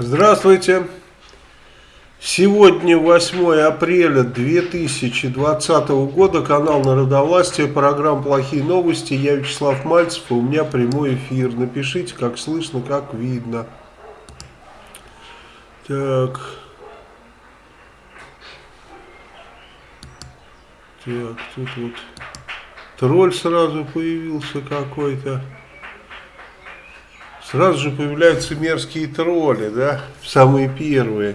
Здравствуйте. Сегодня 8 апреля 2020 года, канал Народовластия, программа «Плохие новости». Я Вячеслав Мальцев, у меня прямой эфир. Напишите, как слышно, как видно. Так. Так, тут вот тролль сразу появился какой-то. Сразу же появляются мерзкие тролли, да, самые первые.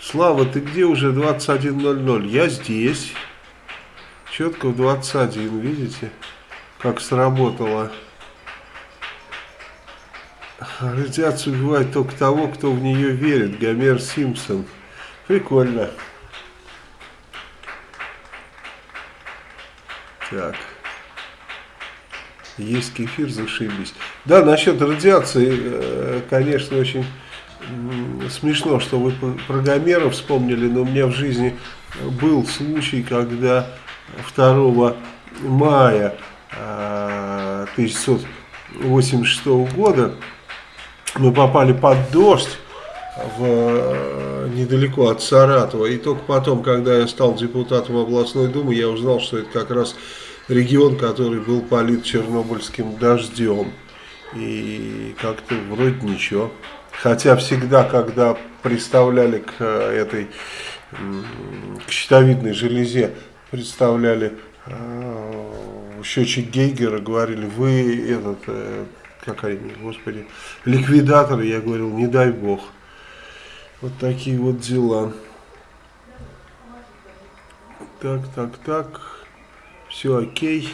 Слава, ты где уже 21.00? Я здесь. Четко в 21, видите, как сработало. Радиация убивает только того, кто в нее верит. Гомер Симпсон. Прикольно. Так. Есть кефир, зашибись. Да, насчет радиации, э, конечно, очень смешно, что вы про Гомера вспомнили, но у меня в жизни был случай, когда 2 мая 1986 э, года мы попали под дождь в, э, недалеко от Саратова. И только потом, когда я стал депутатом областной думы, я узнал, что это как раз регион, который был полит чернобыльским дождем. И как-то вроде ничего. Хотя всегда, когда представляли к э, этой к щитовидной железе, представляли э, счетчик Гейгера, говорили, вы этот, э, как они, господи, ликвидатор, я говорил, не дай бог. Вот такие вот дела. Так, так, так. Все окей.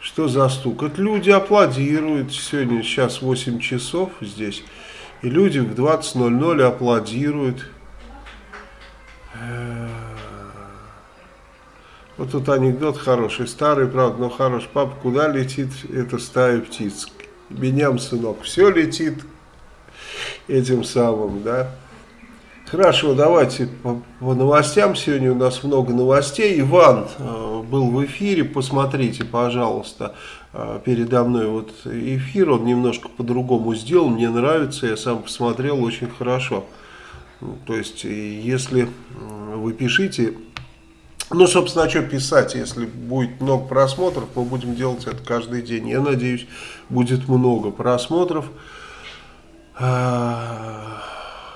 Что за стук? Это люди аплодируют. Сегодня сейчас 8 часов здесь. И люди в 20.00 аплодируют. Вот тут анекдот хороший, старый, правда, но хороший. Папа, куда летит эта стая птиц? Беням, сынок, все летит этим самым, да. Хорошо, давайте по, по новостям. Сегодня у нас много новостей. Иван э, был в эфире, посмотрите, пожалуйста, э, передо мной вот эфир. Он немножко по-другому сделал, мне нравится, я сам посмотрел, очень хорошо. Ну, то есть, если вы пишите, ну, собственно, а что писать, если будет много просмотров, мы будем делать это каждый день. Я надеюсь, будет много просмотров.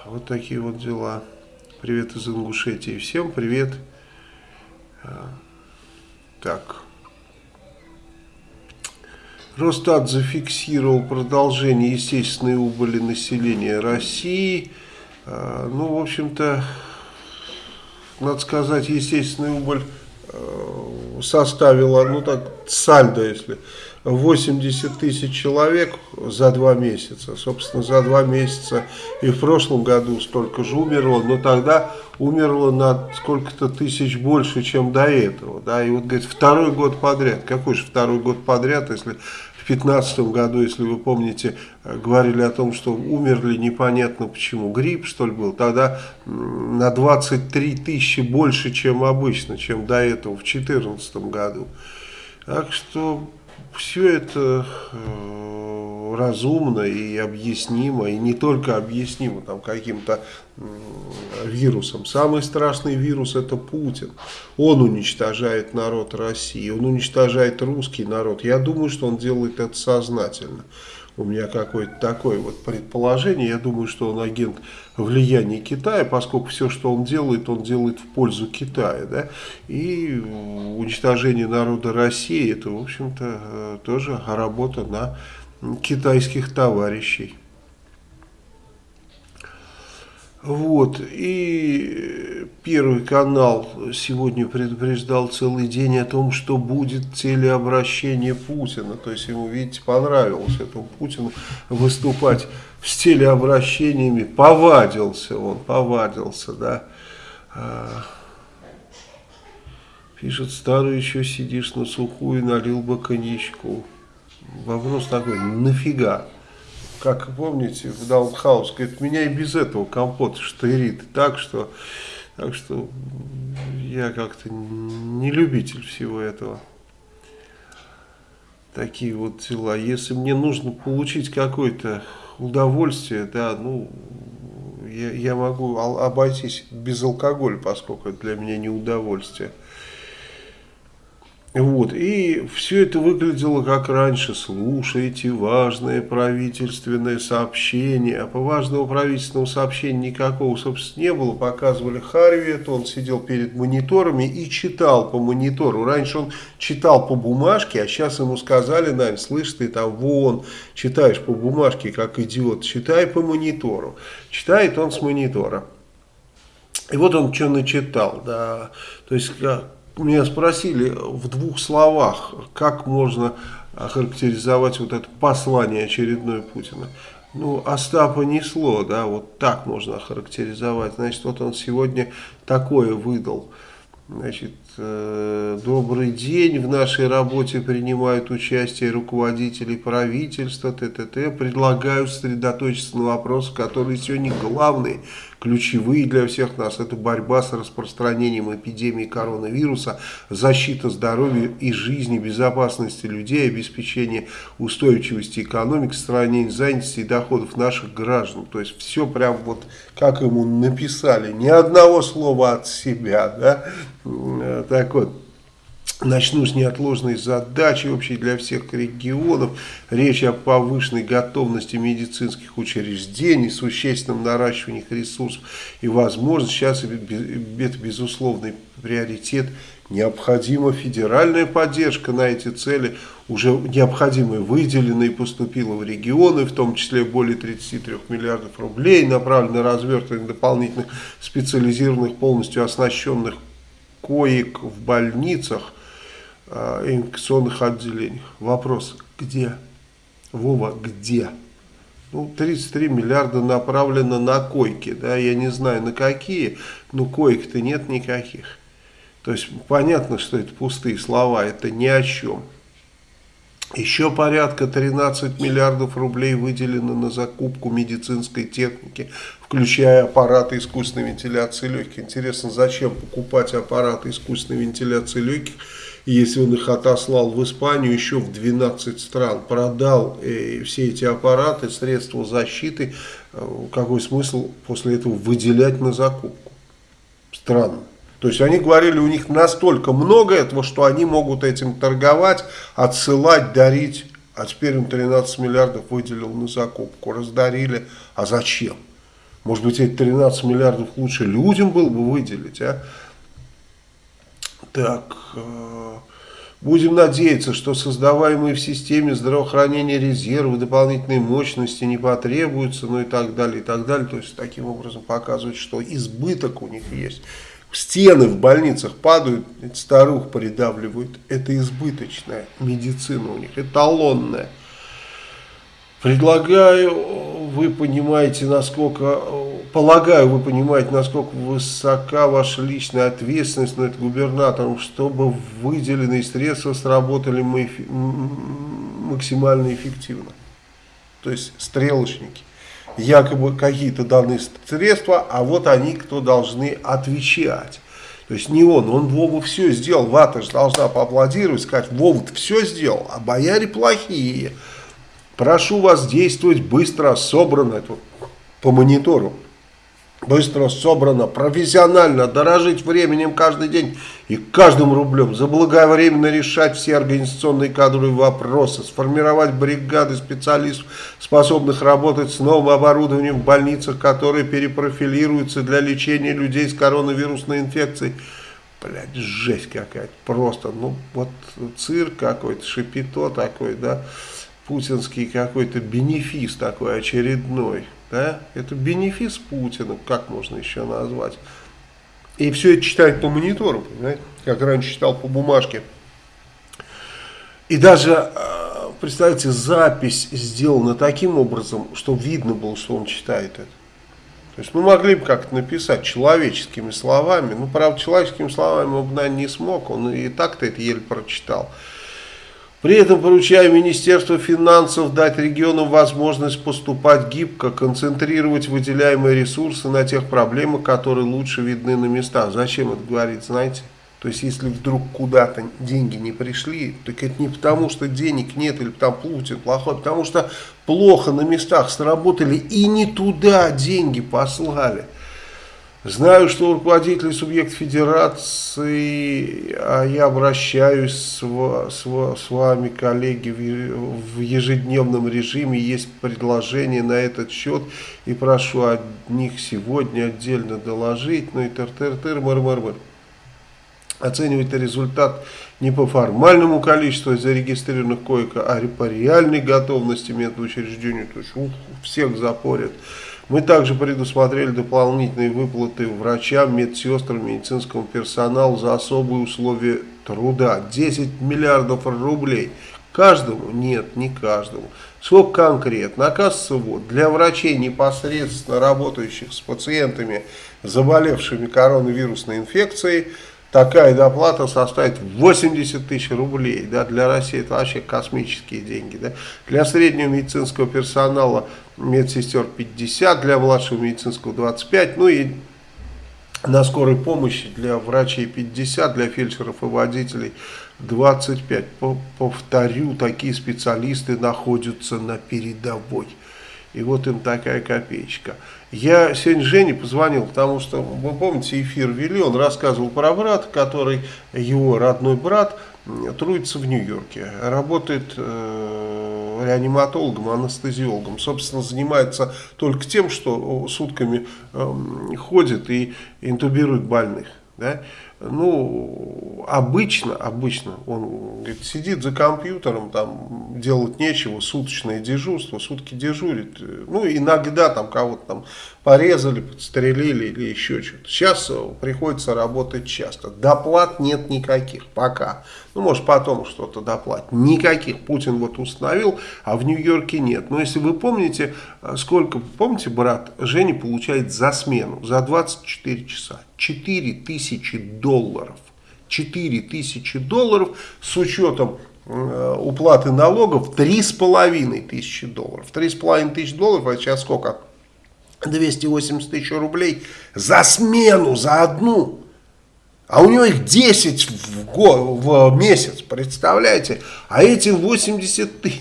Вот такие вот дела. Привет из Ингушетии. Всем привет. А, так. Росстат зафиксировал продолжение естественной убыли населения России. А, ну, в общем-то, надо сказать, естественная убыль составила, ну так, сальдо, если 80 тысяч человек за два месяца. Собственно, за два месяца и в прошлом году столько же умерло, но тогда умерло на сколько-то тысяч больше, чем до этого. Да? И вот, говорит, второй год подряд. Какой же второй год подряд, если в 2015 году, если вы помните, говорили о том, что умерли непонятно почему. Грипп, что ли, был. Тогда на 23 тысячи больше, чем обычно, чем до этого в 2014 году. Так что все это э, разумно и объяснимо, и не только объяснимо там каким-то вирусом. Самый страшный вирус это Путин. Он уничтожает народ России, он уничтожает русский народ. Я думаю, что он делает это сознательно у меня какое-то такое вот предположение. Я думаю, что он агент влияния Китая, поскольку все, что он делает, он делает в пользу Китая. Да? И уничтожение народа России, это, в общем-то, э, тоже работа на китайских товарищей. Вот, и Первый канал сегодня предупреждал целый день о том, что будет телеобращение Путина. То есть ему, видите, понравилось этому Путину выступать с телеобращениями. Повадился он, повадился, да. А, пишет, старый еще сидишь на сухую, налил бы коньячку. Вопрос такой, нафига? Как помните, в Даунхаус, говорит, меня и без этого компот штырит так, что, так что я как-то не любитель всего этого. такие вот дела. Если мне нужно получить какое-то удовольствие, да, ну, я, я могу обойтись без алкоголя, поскольку это для меня не удовольствие. Вот, и все это выглядело как раньше. Слушайте важное правительственное сообщение. А по важному правительственному сообщению никакого, собственно, не было. Показывали Харви, это он сидел перед мониторами и читал по монитору. Раньше он читал по бумажке, а сейчас ему сказали, Нань, слышь, ты там вон читаешь по бумажке, как идиот, читай по монитору. Читает он с монитора. И вот он что начитал, да, то есть меня спросили в двух словах, как можно охарактеризовать вот это послание очередное Путина. Ну, Остапа несло, да, вот так можно охарактеризовать. Значит, вот он сегодня такое выдал. Значит, э, добрый день, в нашей работе принимают участие руководители правительства, т.т.т. Предлагаю сосредоточиться на вопросах, которые сегодня главные ключевые для всех нас. Это борьба с распространением эпидемии коронавируса, защита здоровья и жизни, безопасности людей, обеспечение устойчивости экономики, сохранение занятости и доходов наших граждан. То есть все прям вот как ему написали, ни одного слова от себя. Да? Так вот. Начну с неотложной задачи общей для всех регионов. Речь о повышенной готовности медицинских учреждений, существенном наращивании ресурсов и возможностей. Сейчас это безусловный приоритет. Необходима федеральная поддержка на эти цели. Уже необходимая выделена и поступила в регионы, в том числе более 33 миллиардов рублей, направлено на развертывание дополнительных специализированных, полностью оснащенных коек в больницах инфекционных отделениях. Вопрос, где? Вова, где? Ну, 33 миллиарда направлено на койки, да, я не знаю на какие, но коек-то нет никаких. То есть понятно, что это пустые слова, это ни о чем. Еще порядка 13 миллиардов рублей выделено на закупку медицинской техники, включая аппараты искусственной вентиляции легких. Интересно, зачем покупать аппараты искусственной вентиляции легких, если он их отослал в Испанию еще в 12 стран, продал э, все эти аппараты, средства защиты, э, какой смысл после этого выделять на закупку? Странно. То есть они говорили, у них настолько много этого, что они могут этим торговать, отсылать, дарить. А теперь он 13 миллиардов выделил на закупку, раздарили. А зачем? Может быть, эти 13 миллиардов лучше людям было бы выделить, а? Так, э, будем надеяться, что создаваемые в системе здравоохранения резервы, дополнительные мощности не потребуются, ну и так далее, и так далее. То есть, таким образом показывать, что избыток у них есть стены в больницах падают, старух придавливают. Это избыточная медицина у них, эталонная. Предлагаю, вы понимаете, насколько, полагаю, вы понимаете, насколько высока ваша личная ответственность над губернатором, чтобы выделенные средства сработали максимально эффективно. То есть стрелочники якобы какие-то данные средства, а вот они, кто должны отвечать. То есть не он, он Вова все сделал, Вата же должна поаплодировать, сказать, Вова все сделал, а бояре плохие. Прошу вас действовать быстро, собрано, это по монитору быстро собрано, профессионально, дорожить временем каждый день и каждым рублем, заблаговременно решать все организационные кадровые вопросы, сформировать бригады специалистов, способных работать с новым оборудованием в больницах, которые перепрофилируются для лечения людей с коронавирусной инфекцией. Блядь, жесть какая-то, просто, ну, вот цирк какой-то, шипито такой, да, путинский какой-то бенефис такой очередной. Да? Это бенефис Путина, как можно еще назвать. И все это читает по монитору, понимаете? как раньше читал по бумажке. И даже, э, представьте, запись сделана таким образом, что видно было, что он читает это. То есть мы могли бы как-то написать человеческими словами, ну, правда, человеческими словами он, наверное, не смог, он и так-то это еле прочитал. При этом поручаю Министерству финансов дать регионам возможность поступать гибко, концентрировать выделяемые ресурсы на тех проблемах, которые лучше видны на местах. Зачем это говорить, знаете? То есть, если вдруг куда-то деньги не пришли, так это не потому, что денег нет или там Путин плохой, а потому что плохо на местах сработали и не туда деньги послали. Знаю, что руководители субъект федерации, а я обращаюсь с, с, с вами, коллеги, в, в ежедневном режиме, есть предложение на этот счет, и прошу о них сегодня отдельно доложить, ну и тыр-тыр-тыр, мыр-мыр-мыр. Оценивать результат не по формальному количеству зарегистрированных коек, а по реальной готовности медучреждению, то есть ух, всех запорят. Мы также предусмотрели дополнительные выплаты врачам, медсестрам, медицинскому персоналу за особые условия труда. 10 миллиардов рублей. Каждому? Нет, не каждому. Сколько конкретно? Оказывается, вот, для врачей, непосредственно работающих с пациентами, заболевшими коронавирусной инфекцией, такая доплата составит 80 тысяч рублей. Да, для России это вообще космические деньги. Да. Для среднего медицинского персонала медсестер 50, для младшего медицинского 25, ну и на скорой помощи для врачей 50, для фельдшеров и водителей 25. Повторю, такие специалисты находятся на передовой. И вот им такая копеечка. Я сегодня Жене позвонил, потому что, вы помните, эфир вели, он рассказывал про брата, который, его родной брат, трудится в Нью-Йорке, работает э, реаниматологом, анестезиологом. Собственно, занимается только тем, что сутками э, ходит и интубирует больных. Да? Ну, обычно, обычно он говорит, сидит за компьютером, там делать нечего, суточное дежурство, сутки дежурит. Ну, иногда там кого-то там порезали, подстрелили или еще что-то. Сейчас приходится работать часто. Доплат нет никаких пока. Ну, может, потом что-то доплатить. Никаких Путин вот установил, а в Нью-Йорке нет. Но если вы помните, сколько, помните, брат Женя получает за смену, за 24 часа? 4 тысячи долларов. 4 тысячи долларов с учетом э, уплаты налогов 3,5 тысячи долларов. 3,5 тысячи долларов, а сейчас сколько? 280 тысяч рублей за смену, за одну. А у него их 10 в, год, в месяц, представляете? А эти 80 тысяч.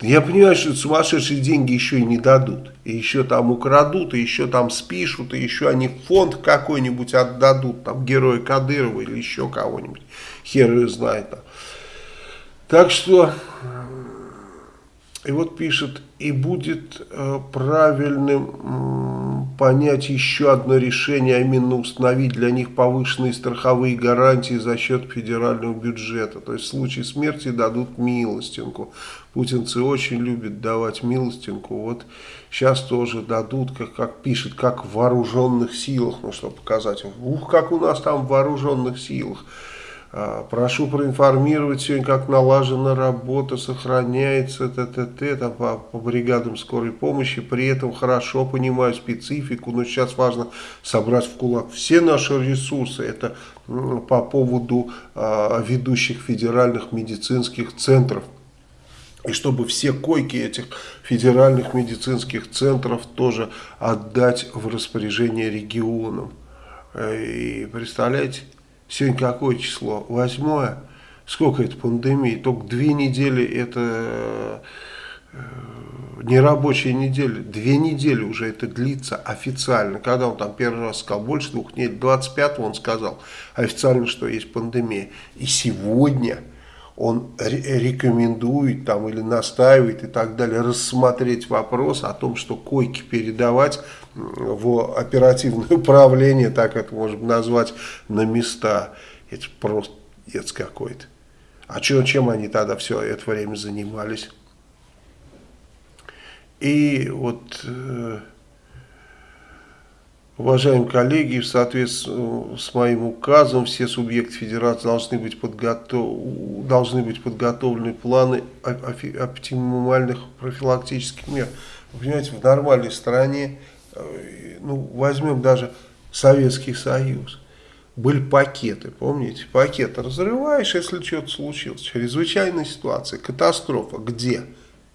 Я понимаю, что сумасшедшие деньги еще и не дадут. И еще там украдут, и еще там спишут, и еще они фонд какой-нибудь отдадут, там героя Кадырова или еще кого-нибудь. Хер ее знает. Так что и вот пишет, и будет э, правильным э, понять еще одно решение, а именно установить для них повышенные страховые гарантии за счет федерального бюджета. То есть в случае смерти дадут милостинку. Путинцы очень любят давать милостинку. Вот сейчас тоже дадут, как, как пишет, как в вооруженных силах, ну чтобы показать, ух, как у нас там в вооруженных силах. А, прошу проинформировать сегодня, как налажена работа, сохраняется ТТТ там, по, по бригадам скорой помощи. При этом хорошо понимаю специфику, но сейчас важно собрать в кулак все наши ресурсы. Это по поводу а, ведущих федеральных медицинских центров. И чтобы все койки этих федеральных медицинских центров тоже отдать в распоряжение регионам. Э, и представляете, Сегодня какое число? Восьмое. Сколько это пандемии? Только две недели это э, нерабочая неделя. Две недели уже это длится официально. Когда он там первый раз сказал, больше двух недель, 25 он сказал официально, что есть пандемия. И сегодня он рекомендует там или настаивает и так далее рассмотреть вопрос о том, что койки передавать в оперативное управление, так это можно назвать, на места. Это просто ец какой-то. А чё, чем они тогда все это время занимались? И вот... Уважаемые коллеги, в соответствии с моим указом, все субъекты федерации должны быть, подготов... должны быть подготовлены планы оптимальных профилактических мер. Вы понимаете, в нормальной стране, э, ну, возьмем даже Советский Союз, были пакеты, помните? Пакеты разрываешь, если что-то случилось. Чрезвычайная ситуация, катастрофа. Где?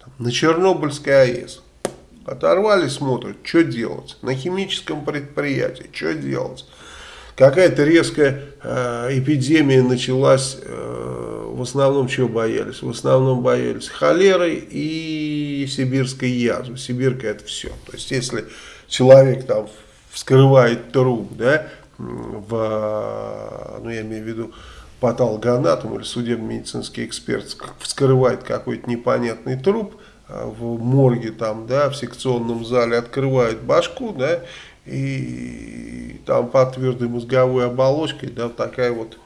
Там, на Чернобыльской АЭС. Оторвали, смотрят, что делать. На химическом предприятии, что делать. какая-то резкая э, эпидемия началась, э, в основном чего боялись? В основном боялись холеры и сибирской язвы. Сибирка это все. То есть если человек там вскрывает труп, да, в, ну я имею в виду патологоанатом или судебно-медицинский эксперт вскрывает какой-то непонятный труп в морге там, да, в секционном зале, открывает башку, да, и там под твердой мозговой оболочкой, да, такая вот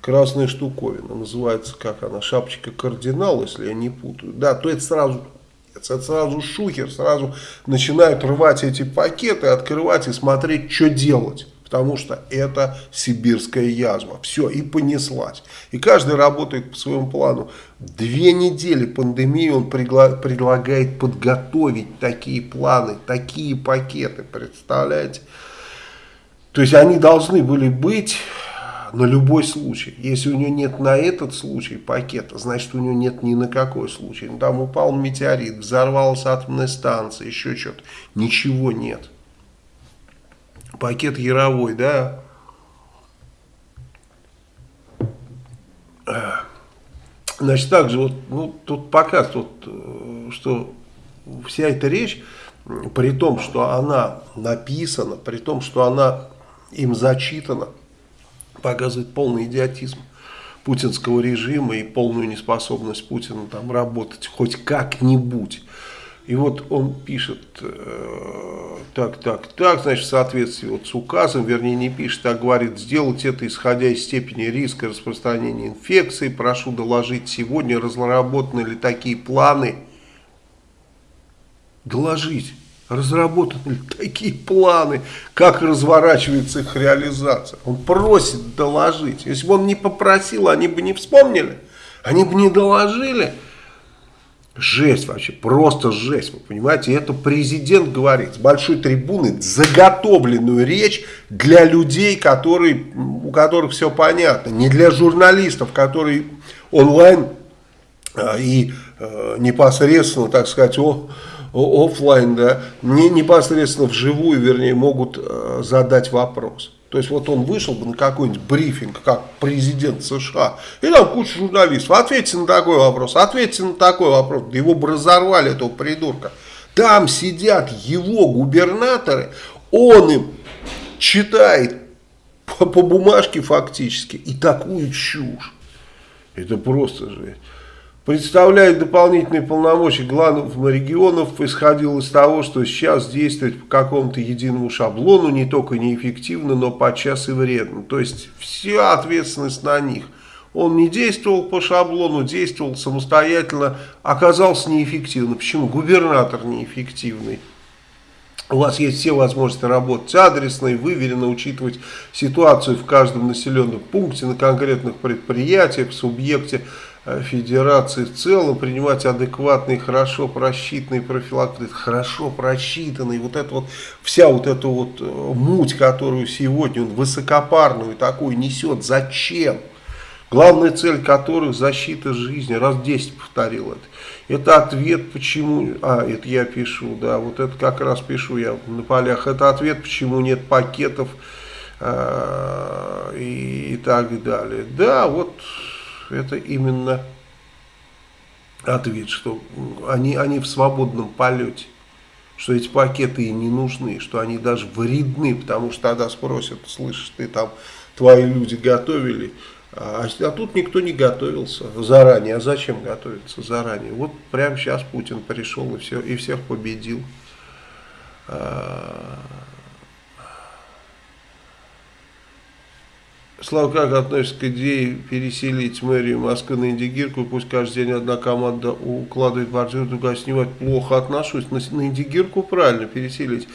красная штуковина, называется, как она, шапочка кардинал, если я не путаю, да, то это сразу это сразу шухер, сразу начинают рвать эти пакеты, открывать и смотреть, что делать потому что это сибирская язва. Все, и понеслась. И каждый работает по своему плану. Две недели пандемии он предлагает подготовить такие планы, такие пакеты, представляете? То есть они должны были быть на любой случай. Если у него нет на этот случай пакета, значит у него нет ни на какой случай. Ну, там упал метеорит, взорвалась атомная станция, еще что-то. Ничего нет пакет яровой, да. Значит, также вот ну, тут показывает, вот, э, что вся эта речь, при том, что она написана, при том, что она им зачитана, показывает полный идиотизм путинского режима и полную неспособность Путина там работать хоть как-нибудь. И вот он пишет, э, так, так, так, значит, в соответствии вот с указом, вернее не пишет, а говорит, сделать это исходя из степени риска распространения инфекции. Прошу доложить сегодня, разработаны ли такие планы. Доложить, разработаны ли такие планы, как разворачивается их реализация. Он просит доложить. Если бы он не попросил, они бы не вспомнили, они бы не доложили. Жесть вообще, просто жесть, вы понимаете, это президент говорит с большой трибуны заготовленную речь для людей, которые, у которых все понятно, не для журналистов, которые онлайн а, и а, непосредственно, так сказать, о, о, офлайн, да, не непосредственно вживую, вернее, могут а, задать вопрос. То есть вот он вышел бы на какой-нибудь брифинг, как президент США, и там куча журналистов, ответьте на такой вопрос, ответьте на такой вопрос, его бы разорвали, этого придурка. Там сидят его губернаторы, он им читает по, по бумажке фактически и такую чушь. Это просто жесть представляет дополнительные полномочия главных регионов, исходил из того, что сейчас действовать по какому-то единому шаблону не только неэффективно, но подчас и вредно. То есть вся ответственность на них. Он не действовал по шаблону, действовал самостоятельно, оказался неэффективным. Почему? Губернатор неэффективный. У вас есть все возможности работать адресно и выверенно, учитывать ситуацию в каждом населенном пункте, на конкретных предприятиях, субъекте Э, федерации в целом принимать адекватные, хорошо просчитанные профилактики, хорошо просчитанные, вот это вот, вся вот эта вот э, муть, которую сегодня он высокопарную такую несет, зачем? Главная цель которых защита жизни, раз 10 повторил это. Это ответ, почему, а, это я пишу, да, вот это как раз пишу я на полях, это ответ, почему нет пакетов э, и так далее. Да, вот это именно ответ, что они, они в свободном полете, что эти пакеты и не нужны, что они даже вредны, потому что тогда спросят, слышишь, ты там, твои люди готовили, а, а тут никто не готовился заранее. А зачем готовиться заранее? Вот прямо сейчас Путин пришел и, все, и всех победил. Слава, как относится к идее переселить мэрию Москвы на Индигирку, пусть каждый день одна команда укладывает бордюр, другая снимает, плохо отношусь, на Индигирку правильно переселить.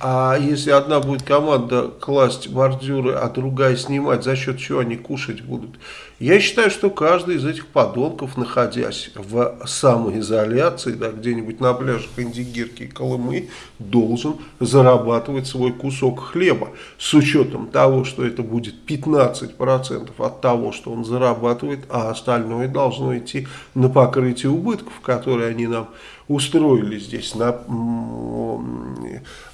А если одна будет команда класть бордюры, а другая снимать, за счет чего они кушать будут? Я считаю, что каждый из этих подонков, находясь в самоизоляции, да, где-нибудь на пляжах Индигирки и Колымы, должен зарабатывать свой кусок хлеба. С учетом того, что это будет 15% от того, что он зарабатывает, а остальное должно идти на покрытие убытков, которые они нам устроили здесь на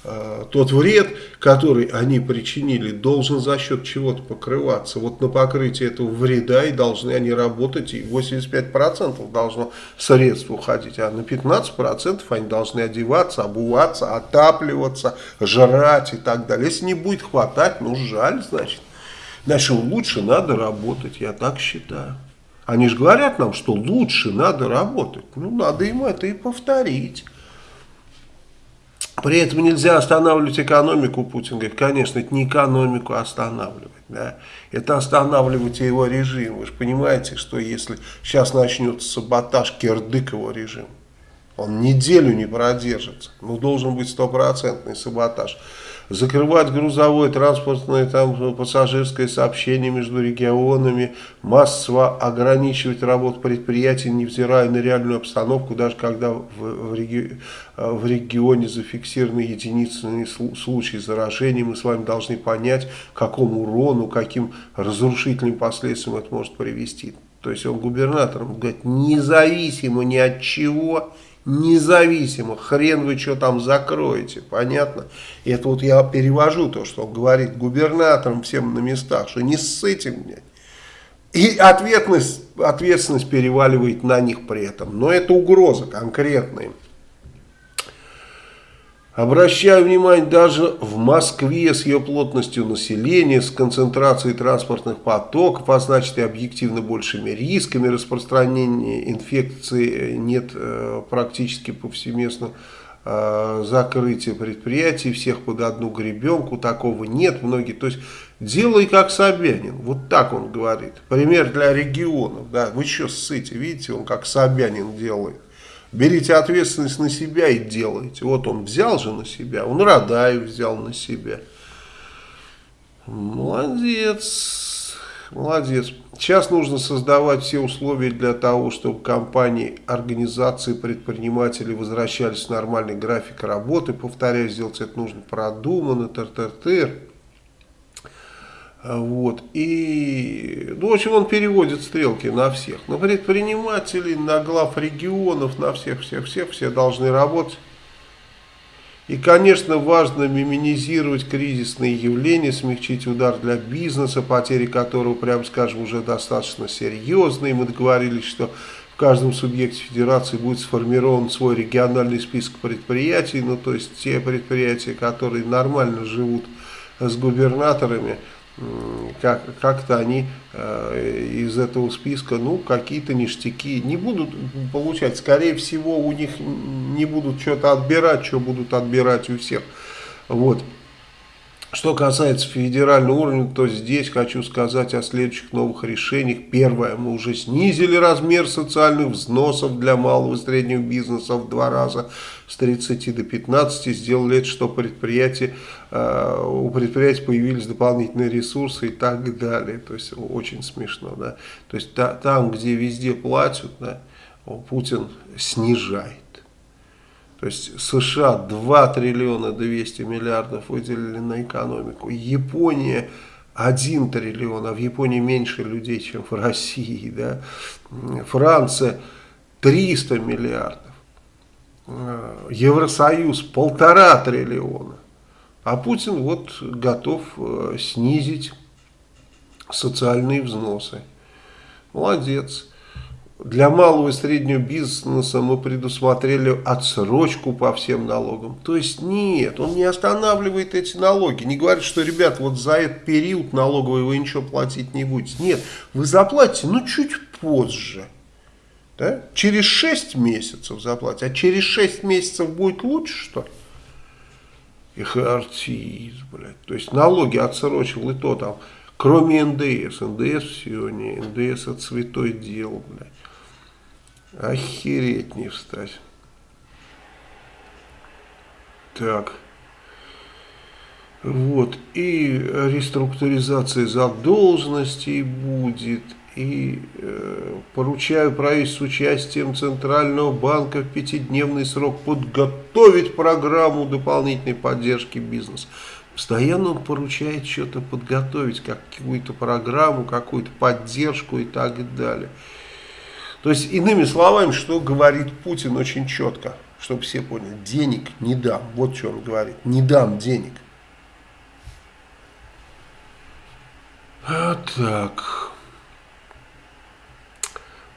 э, тот вред, который они причинили, должен за счет чего-то покрываться. Вот на покрытие этого вреда и должны они работать, и 85% должно средств уходить, а на 15% они должны одеваться, обуваться, отапливаться, жрать и так далее. Если не будет хватать, ну жаль, значит. Значит, лучше надо работать, я так считаю. Они же говорят нам, что лучше надо работать. Ну, надо им это и повторить. При этом нельзя останавливать экономику, Путин говорит. Конечно, это не экономику останавливать. Да? Это останавливать его режим. Вы же понимаете, что если сейчас начнется саботаж Кирдыкова режим, он неделю не продержится. Ну, должен быть стопроцентный саботаж закрывать грузовое, транспортное, там, пассажирское сообщение между регионами, массово ограничивать работу предприятий, невзирая на реальную обстановку, даже когда в, в, реги, в регионе зафиксированы единичные случаи заражения, мы с вами должны понять, какому урону, каким разрушительным последствиям это может привести. То есть он губернатором говорит, независимо ни от чего, независимо, хрен вы что там закроете, понятно? И это вот я перевожу то, что он говорит губернаторам всем на местах, что не ссыте мне. И ответственность, ответственность переваливает на них при этом. Но это угроза конкретная. Обращаю внимание, даже в Москве с ее плотностью населения, с концентрацией транспортных потоков, а значит и объективно большими рисками распространения инфекции, нет э, практически повсеместно э, закрытия предприятий, всех под одну гребенку, такого нет, многие, то есть делай как Собянин, вот так он говорит, пример для регионов, да, вы что ссыте, видите, он как Собянин делает. Берите ответственность на себя и делайте. Вот он взял же на себя, он Радаев взял на себя. Молодец, молодец. Сейчас нужно создавать все условия для того, чтобы компании, организации, предприниматели возвращались в нормальный график работы. Повторяю, сделать это нужно продуманно, тыр-тыр-тыр. Вот. И, ну, в общем, он переводит стрелки на всех. На предпринимателей, на глав регионов, на всех-всех-всех. Все должны работать. И, конечно, важно минимизировать кризисные явления, смягчить удар для бизнеса, потери которого, прямо скажем, уже достаточно серьезные. Мы договорились, что в каждом субъекте федерации будет сформирован свой региональный список предприятий, ну, то есть те предприятия, которые нормально живут с губернаторами, как, как-то они э, из этого списка, ну, какие-то ништяки не будут получать. Скорее всего, у них не будут что-то отбирать, что будут отбирать у всех. Вот. Что касается федерального уровня, то здесь хочу сказать о следующих новых решениях. Первое, мы уже снизили размер социальных взносов для малого и среднего бизнеса в два раза с 30 до 15. Сделали это, что предприятие, э, у предприятий появились дополнительные ресурсы и так далее. То есть очень смешно. Да? То есть та, там, где везде платят, да, Путин снижает. То есть США 2 триллиона 200 миллиардов выделили на экономику. Япония 1 триллион, а в Японии меньше людей, чем в России. Да? Франция 300 миллиардов. Евросоюз полтора триллиона. А Путин вот готов э, снизить социальные взносы. Молодец. Для малого и среднего бизнеса мы предусмотрели отсрочку по всем налогам. То есть нет, он не останавливает эти налоги. Не говорит, что, ребят, вот за этот период налоговый вы ничего платить не будете. Нет, вы заплатите, но чуть позже. Да? Через 6 месяцев заплатите. А через 6 месяцев будет лучше, что ли? Их артист, блядь. То есть налоги отсрочил и то там. Кроме НДС. НДС не. НДС это святое дело, блядь. Охереть не встать. Так. Вот. И реструктуризация задолженностей будет. И э, поручаю правительству участием Центрального банка в пятидневный срок подготовить программу дополнительной поддержки бизнеса. Постоянно он поручает что-то подготовить, какую-то программу, какую-то поддержку и так далее. То есть, иными словами, что говорит Путин очень четко, чтобы все поняли, денег не дам. Вот что он говорит, не дам денег. А так.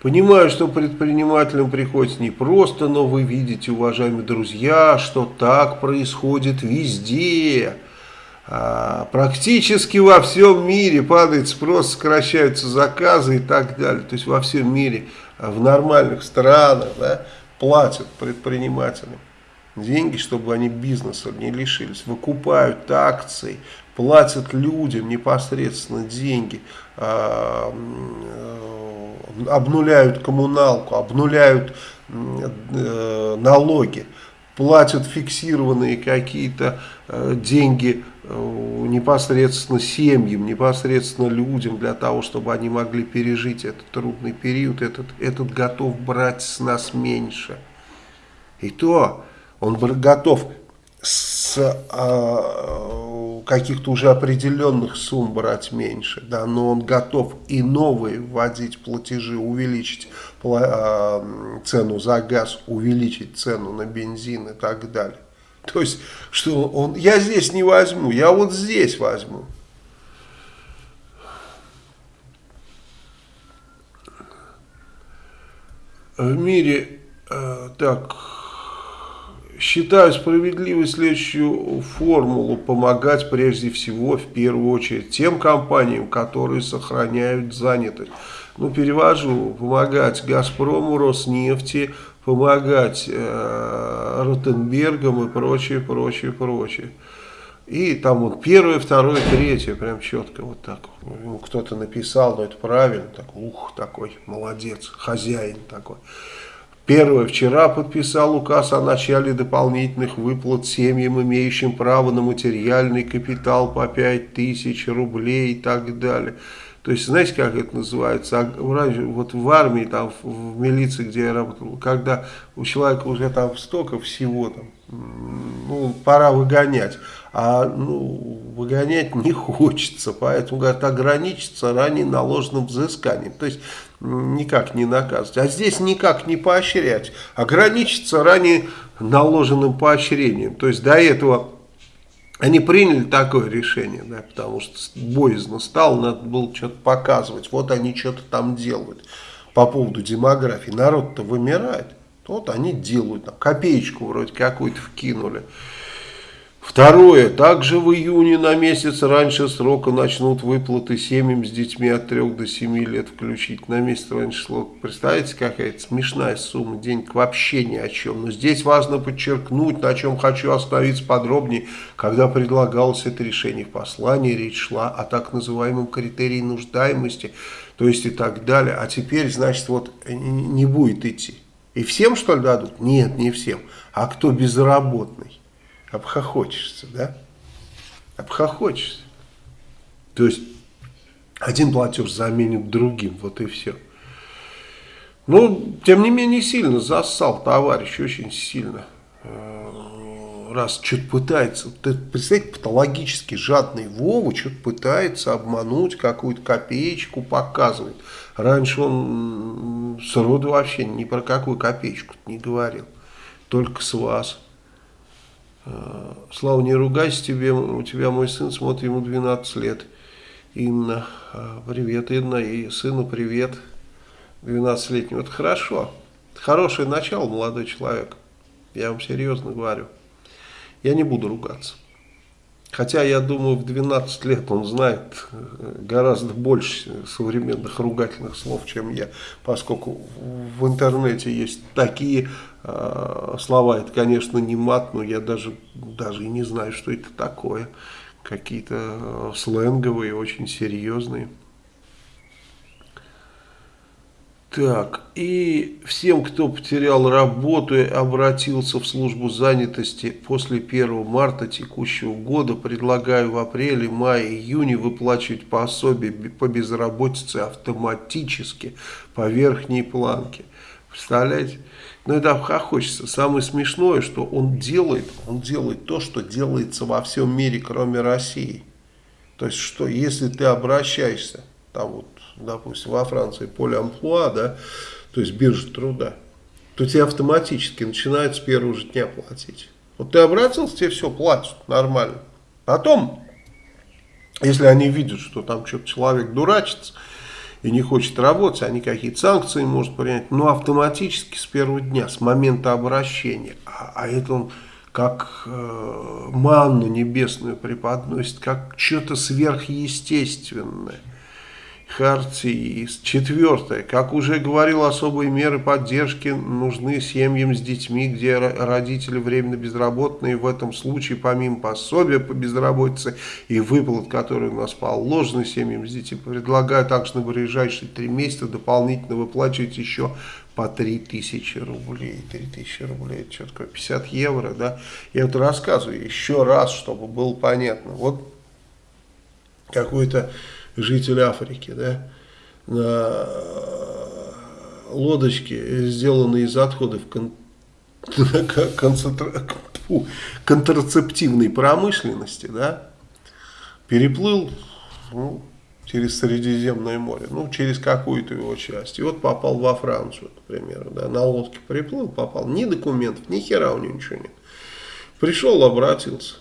Понимаю, что предпринимателям приходится непросто, но вы видите, уважаемые друзья, что так происходит везде. А, практически во всем мире падает спрос, сокращаются заказы и так далее. То есть во всем мире, в нормальных странах да, платят предпринимателям деньги, чтобы они бизнеса не лишились. Выкупают акции, платят людям непосредственно деньги, а, обнуляют коммуналку, обнуляют э, налоги, платят фиксированные какие-то э, деньги э, непосредственно семьям, непосредственно людям, для того, чтобы они могли пережить этот трудный период, этот, этот готов брать с нас меньше. И то он готов с а, каких-то уже определенных сумм брать меньше, да, но он готов и новые вводить платежи, увеличить а, цену за газ, увеличить цену на бензин и так далее. То есть, что он, я здесь не возьму, я вот здесь возьму. В мире, э, так, Считаю справедливой следующую формулу помогать прежде всего, в первую очередь, тем компаниям, которые сохраняют занятость. Ну, перевожу, помогать Газпрому, Роснефти, помогать э, Ротенбергам и прочее, прочее, прочее. И там вот первое, второе, третье, прям четко вот так. Кто-то написал, но это правильно, так, ух, такой, молодец, хозяин такой. Первое. Вчера подписал указ о начале дополнительных выплат семьям, имеющим право на материальный капитал по 5 тысяч рублей и так далее. То есть, знаете, как это называется? А вот в армии, там, в милиции, где я работал, когда у человека уже там столько всего, там, ну, пора выгонять. А ну, выгонять не хочется, поэтому, говорят, ограничиться ранее наложенным взысканием. То есть, никак не наказывать. А здесь никак не поощрять. Ограничиться ранее наложенным поощрением. То есть до этого они приняли такое решение, да, потому что боязно стало, надо было что-то показывать. Вот они что-то там делают по поводу демографии. Народ-то вымирает. Вот они делают, там, копеечку вроде какую-то вкинули. Второе. Также в июне на месяц раньше срока начнут выплаты семьям с детьми от 3 до 7 лет включить. На месяц раньше срока. Представляете, какая-то смешная сумма денег вообще ни о чем. Но здесь важно подчеркнуть, на чем хочу остановиться подробнее. Когда предлагалось это решение в послании, речь шла о так называемом критерии нуждаемости, то есть и так далее. А теперь, значит, вот не будет идти. И всем, что ли, дадут? Нет, не всем. А кто безработный? Обхохочешься, да? Обхохочешься. То есть один платеж заменит другим, вот и все. Ну, тем не менее, сильно зассал товарищ, очень сильно. Э, раз что-то пытается, представляете, патологически жадный Вова что-то пытается обмануть, какую-то копеечку показывает. Раньше он сроду вообще ни про какую копеечку не говорил, только с вас. Э, Слава, не ругайся тебе, у тебя мой сын смотрит, ему 12 лет. Инна, э, привет, Инна, и сыну привет, 12-летнему. Это хорошо, хорошее начало, молодой человек, я вам серьезно говорю. Я не буду ругаться. Хотя, я думаю, в 12 лет он знает э, гораздо больше современных ругательных слов, чем я, поскольку в интернете есть такие слова, это, конечно, не мат, но я даже, даже и не знаю, что это такое. Какие-то э, сленговые, очень серьезные. Так, и всем, кто потерял работу и обратился в службу занятости после 1 марта текущего года, предлагаю в апреле, мае, июне выплачивать пособие по безработице автоматически по верхней планке. Представляете? Но это хочется. Самое смешное, что он делает, он делает то, что делается во всем мире, кроме России. То есть, что если ты обращаешься там вот, допустим, во Франции поле амплуа, да, то есть биржа труда, то тебе автоматически начинают с первого же дня платить. Вот ты обратился, тебе все платят нормально. Потом, если они видят, что там что-то человек дурачится и не хочет работать, они какие-то санкции может принять, но автоматически с первого дня, с момента обращения. А, а это он как э, манну небесную преподносит, как что-то сверхъестественное. Хартии. Четвертое. Как уже говорил, особые меры поддержки нужны семьям с детьми, где родители временно безработные. В этом случае, помимо пособия по безработице и выплат, которые у нас положены семьям с детьми, предлагаю также на ближайшие три месяца дополнительно выплачивать еще по 3000 рублей. 3000 рублей, это что такое, 50 евро, да? Я вот рассказываю еще раз, чтобы было понятно. Вот какой-то житель Африки, да, на лодочке, сделанной из отходов кон концентра контрацептивной промышленности, да, переплыл ну, через Средиземное море, ну, через какую-то его часть. И вот попал во Францию, например, да, на лодке приплыл, попал. Ни документов, ни хера у него ничего нет. Пришел, обратился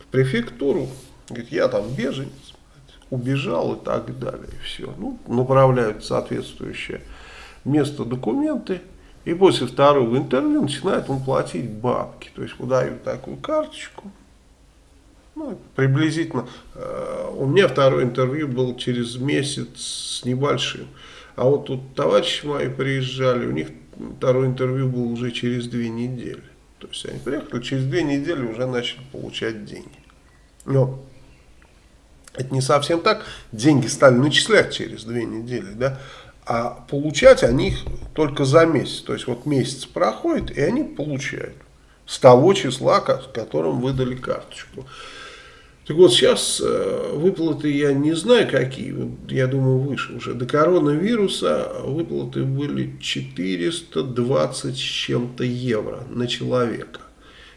в префектуру, говорит, я там беженец, убежал и так далее. Все. Ну, направляют соответствующее место документы. И после второго интервью начинает он платить бабки. То есть выдают такую карточку. Ну, приблизительно. Э, у меня второе интервью было через месяц с небольшим. А вот тут товарищи мои приезжали, у них второе интервью было уже через две недели. То есть они приехали, через две недели уже начали получать деньги. Но это не совсем так. Деньги стали начислять через две недели, да, а получать они их только за месяц. То есть вот месяц проходит, и они получают с того числа, с которым выдали карточку. Так вот, сейчас э, выплаты я не знаю какие, я думаю выше уже. До коронавируса выплаты были 420 с чем-то евро на человека.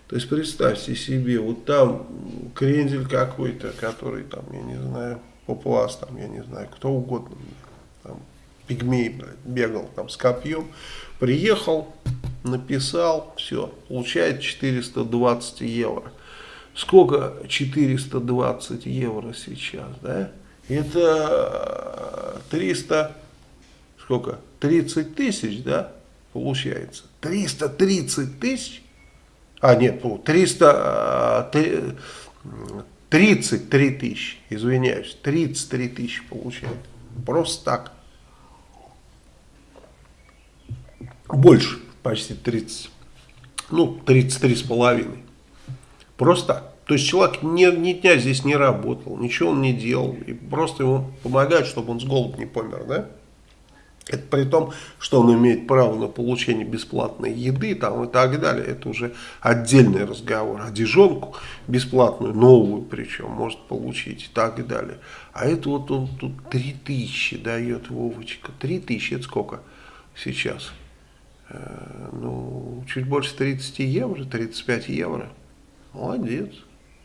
То есть представьте себе, вот там крендель какой-то, который там, я не знаю, папуас, там, я не знаю, кто угодно, там, пигмей, бегал там с копьем, приехал, написал, все, получает 420 евро. Сколько 420 евро сейчас, да? Это 300, сколько? 30 тысяч, да, получается? 330 тысяч? А нет, 300, 33 тысячи, извиняюсь, 33 тысячи получает. Просто так. Больше, почти 30. Ну, 33 с половиной. Просто так. То есть человек ни, ни дня здесь не работал, ничего он не делал. И просто ему помогают, чтобы он с голоду не помер, да? Это при том, что он имеет право на получение бесплатной еды там, и так далее. Это уже отдельный разговор. Одежонку бесплатную, новую причем, может получить и так далее. А это вот он тут 3000 дает Вовочка. 3000 это сколько сейчас? Э, ну, чуть больше 30 евро, 35 евро. Молодец.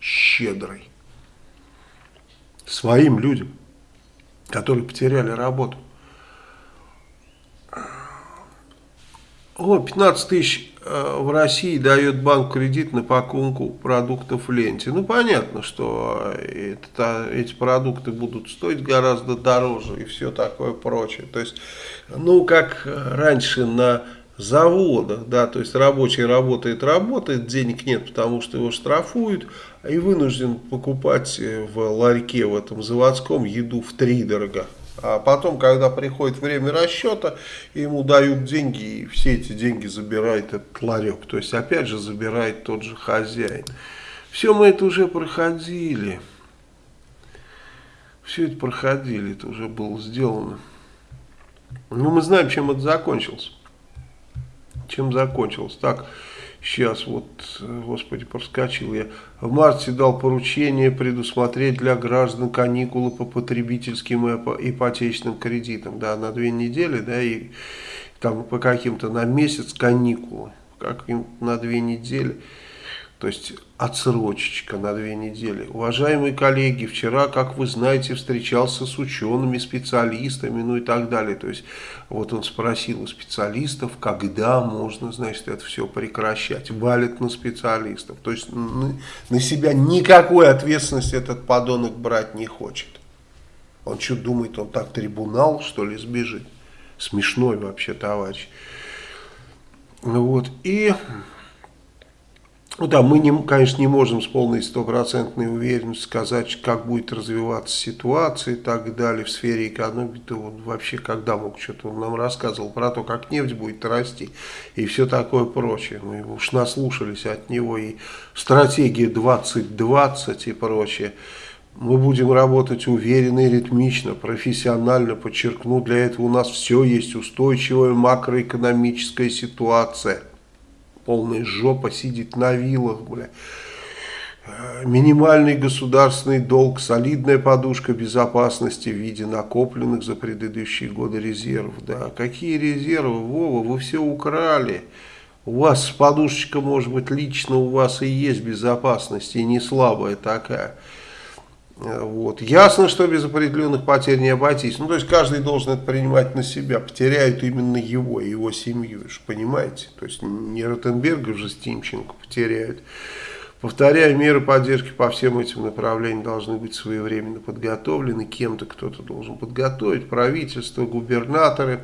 Щедрый. Своим людям, которые потеряли работу. О, 15 тысяч э, в России дает банк кредит на покупку продуктов в ленте. Ну, понятно, что это, эти продукты будут стоить гораздо дороже и все такое прочее. То есть, ну, как раньше на заводах, да, то есть рабочий работает, работает, денег нет, потому что его штрафуют, и вынужден покупать в ларьке в этом заводском еду в три дорого. А потом, когда приходит время расчета, ему дают деньги, и все эти деньги забирает этот ларек. То есть, опять же, забирает тот же хозяин. Все мы это уже проходили. Все это проходили, это уже было сделано. Но мы знаем, чем это закончилось. Чем закончилось. Так, Сейчас вот, господи, проскочил я. В марте дал поручение предусмотреть для граждан каникулы по потребительским и ипотечным кредитам. Да, на две недели, да, и там по каким-то на месяц каникулы. Как на две недели. То есть отсрочечка на две недели. Уважаемые коллеги, вчера, как вы знаете, встречался с учеными, специалистами, ну и так далее. То есть вот он спросил у специалистов, когда можно, значит, это все прекращать. Валит на специалистов. То есть на, себя никакой ответственности этот подонок брать не хочет. Он что думает, он так трибунал, что ли, сбежит? Смешной вообще товарищ. Вот, и ну да, мы, не, конечно, не можем с полной стопроцентной уверенностью сказать, как будет развиваться ситуация и так далее в сфере экономики. То он вообще когда мог, что-то он нам рассказывал про то, как нефть будет расти и все такое прочее. Мы уж наслушались от него и стратегия 2020 и прочее. Мы будем работать уверенно и ритмично, профессионально, подчеркну, для этого у нас все есть устойчивая макроэкономическая ситуация – полная жопа сидит на вилах, бля. Минимальный государственный долг, солидная подушка безопасности в виде накопленных за предыдущие годы резервов. Да, какие резервы, Вова, вы все украли. У вас подушечка, может быть, лично у вас и есть безопасность, и не слабая такая. Вот. Ясно, что без определенных потерь не обойтись. Ну, то есть, каждый должен это принимать на себя. Потеряют именно его, его семью, понимаете? То есть, не Ротенберга же с Тимченко потеряют. Повторяю, меры поддержки по всем этим направлениям должны быть своевременно подготовлены. Кем-то кто-то должен подготовить. Правительство, губернаторы.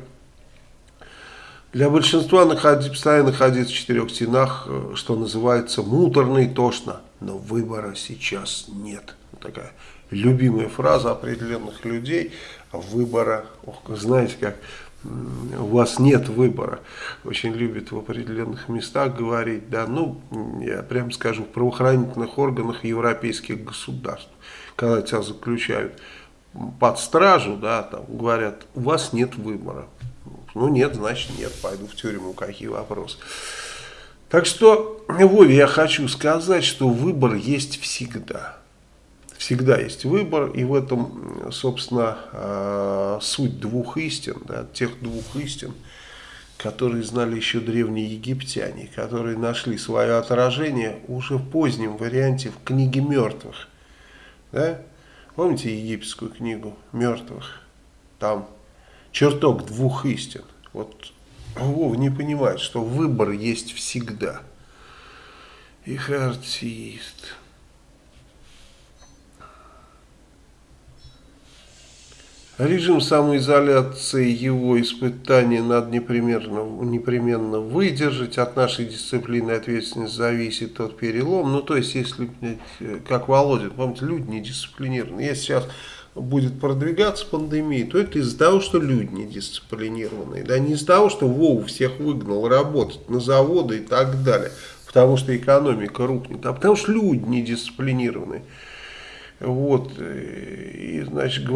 Для большинства находить, постоянно находиться в четырех стенах, э, что называется, муторно и тошно. Но выбора сейчас нет такая любимая фраза определенных людей, выбора, ох, знаете, как у вас нет выбора, очень любят в определенных местах говорить, да, ну, я прям скажу, в правоохранительных органах европейских государств, когда тебя заключают под стражу, да, там говорят, у вас нет выбора. Ну, нет, значит нет, пойду в тюрьму, какие вопросы. Так что, Вове, я хочу сказать, что выбор есть всегда всегда есть выбор, и в этом, собственно, а, суть двух истин, да, тех двух истин, которые знали еще древние египтяне, которые нашли свое отражение уже в позднем варианте в книге мертвых. Да? Помните египетскую книгу мертвых? Там чертог двух истин. Вот Вов не понимает, что выбор есть всегда. Их артист. Режим самоизоляции, его испытания надо непременно, непременно выдержать. От нашей дисциплины и ответственности зависит тот перелом. Ну, то есть, если, как Володин, помните, люди не дисциплинированы. Если сейчас будет продвигаться пандемия, то это из-за того, что люди не дисциплинированные. Да, не из-за того, что Вову всех выгнал работать на заводы и так далее. Потому что экономика рухнет. А потому что люди не дисциплинированные. Вот, и, значит,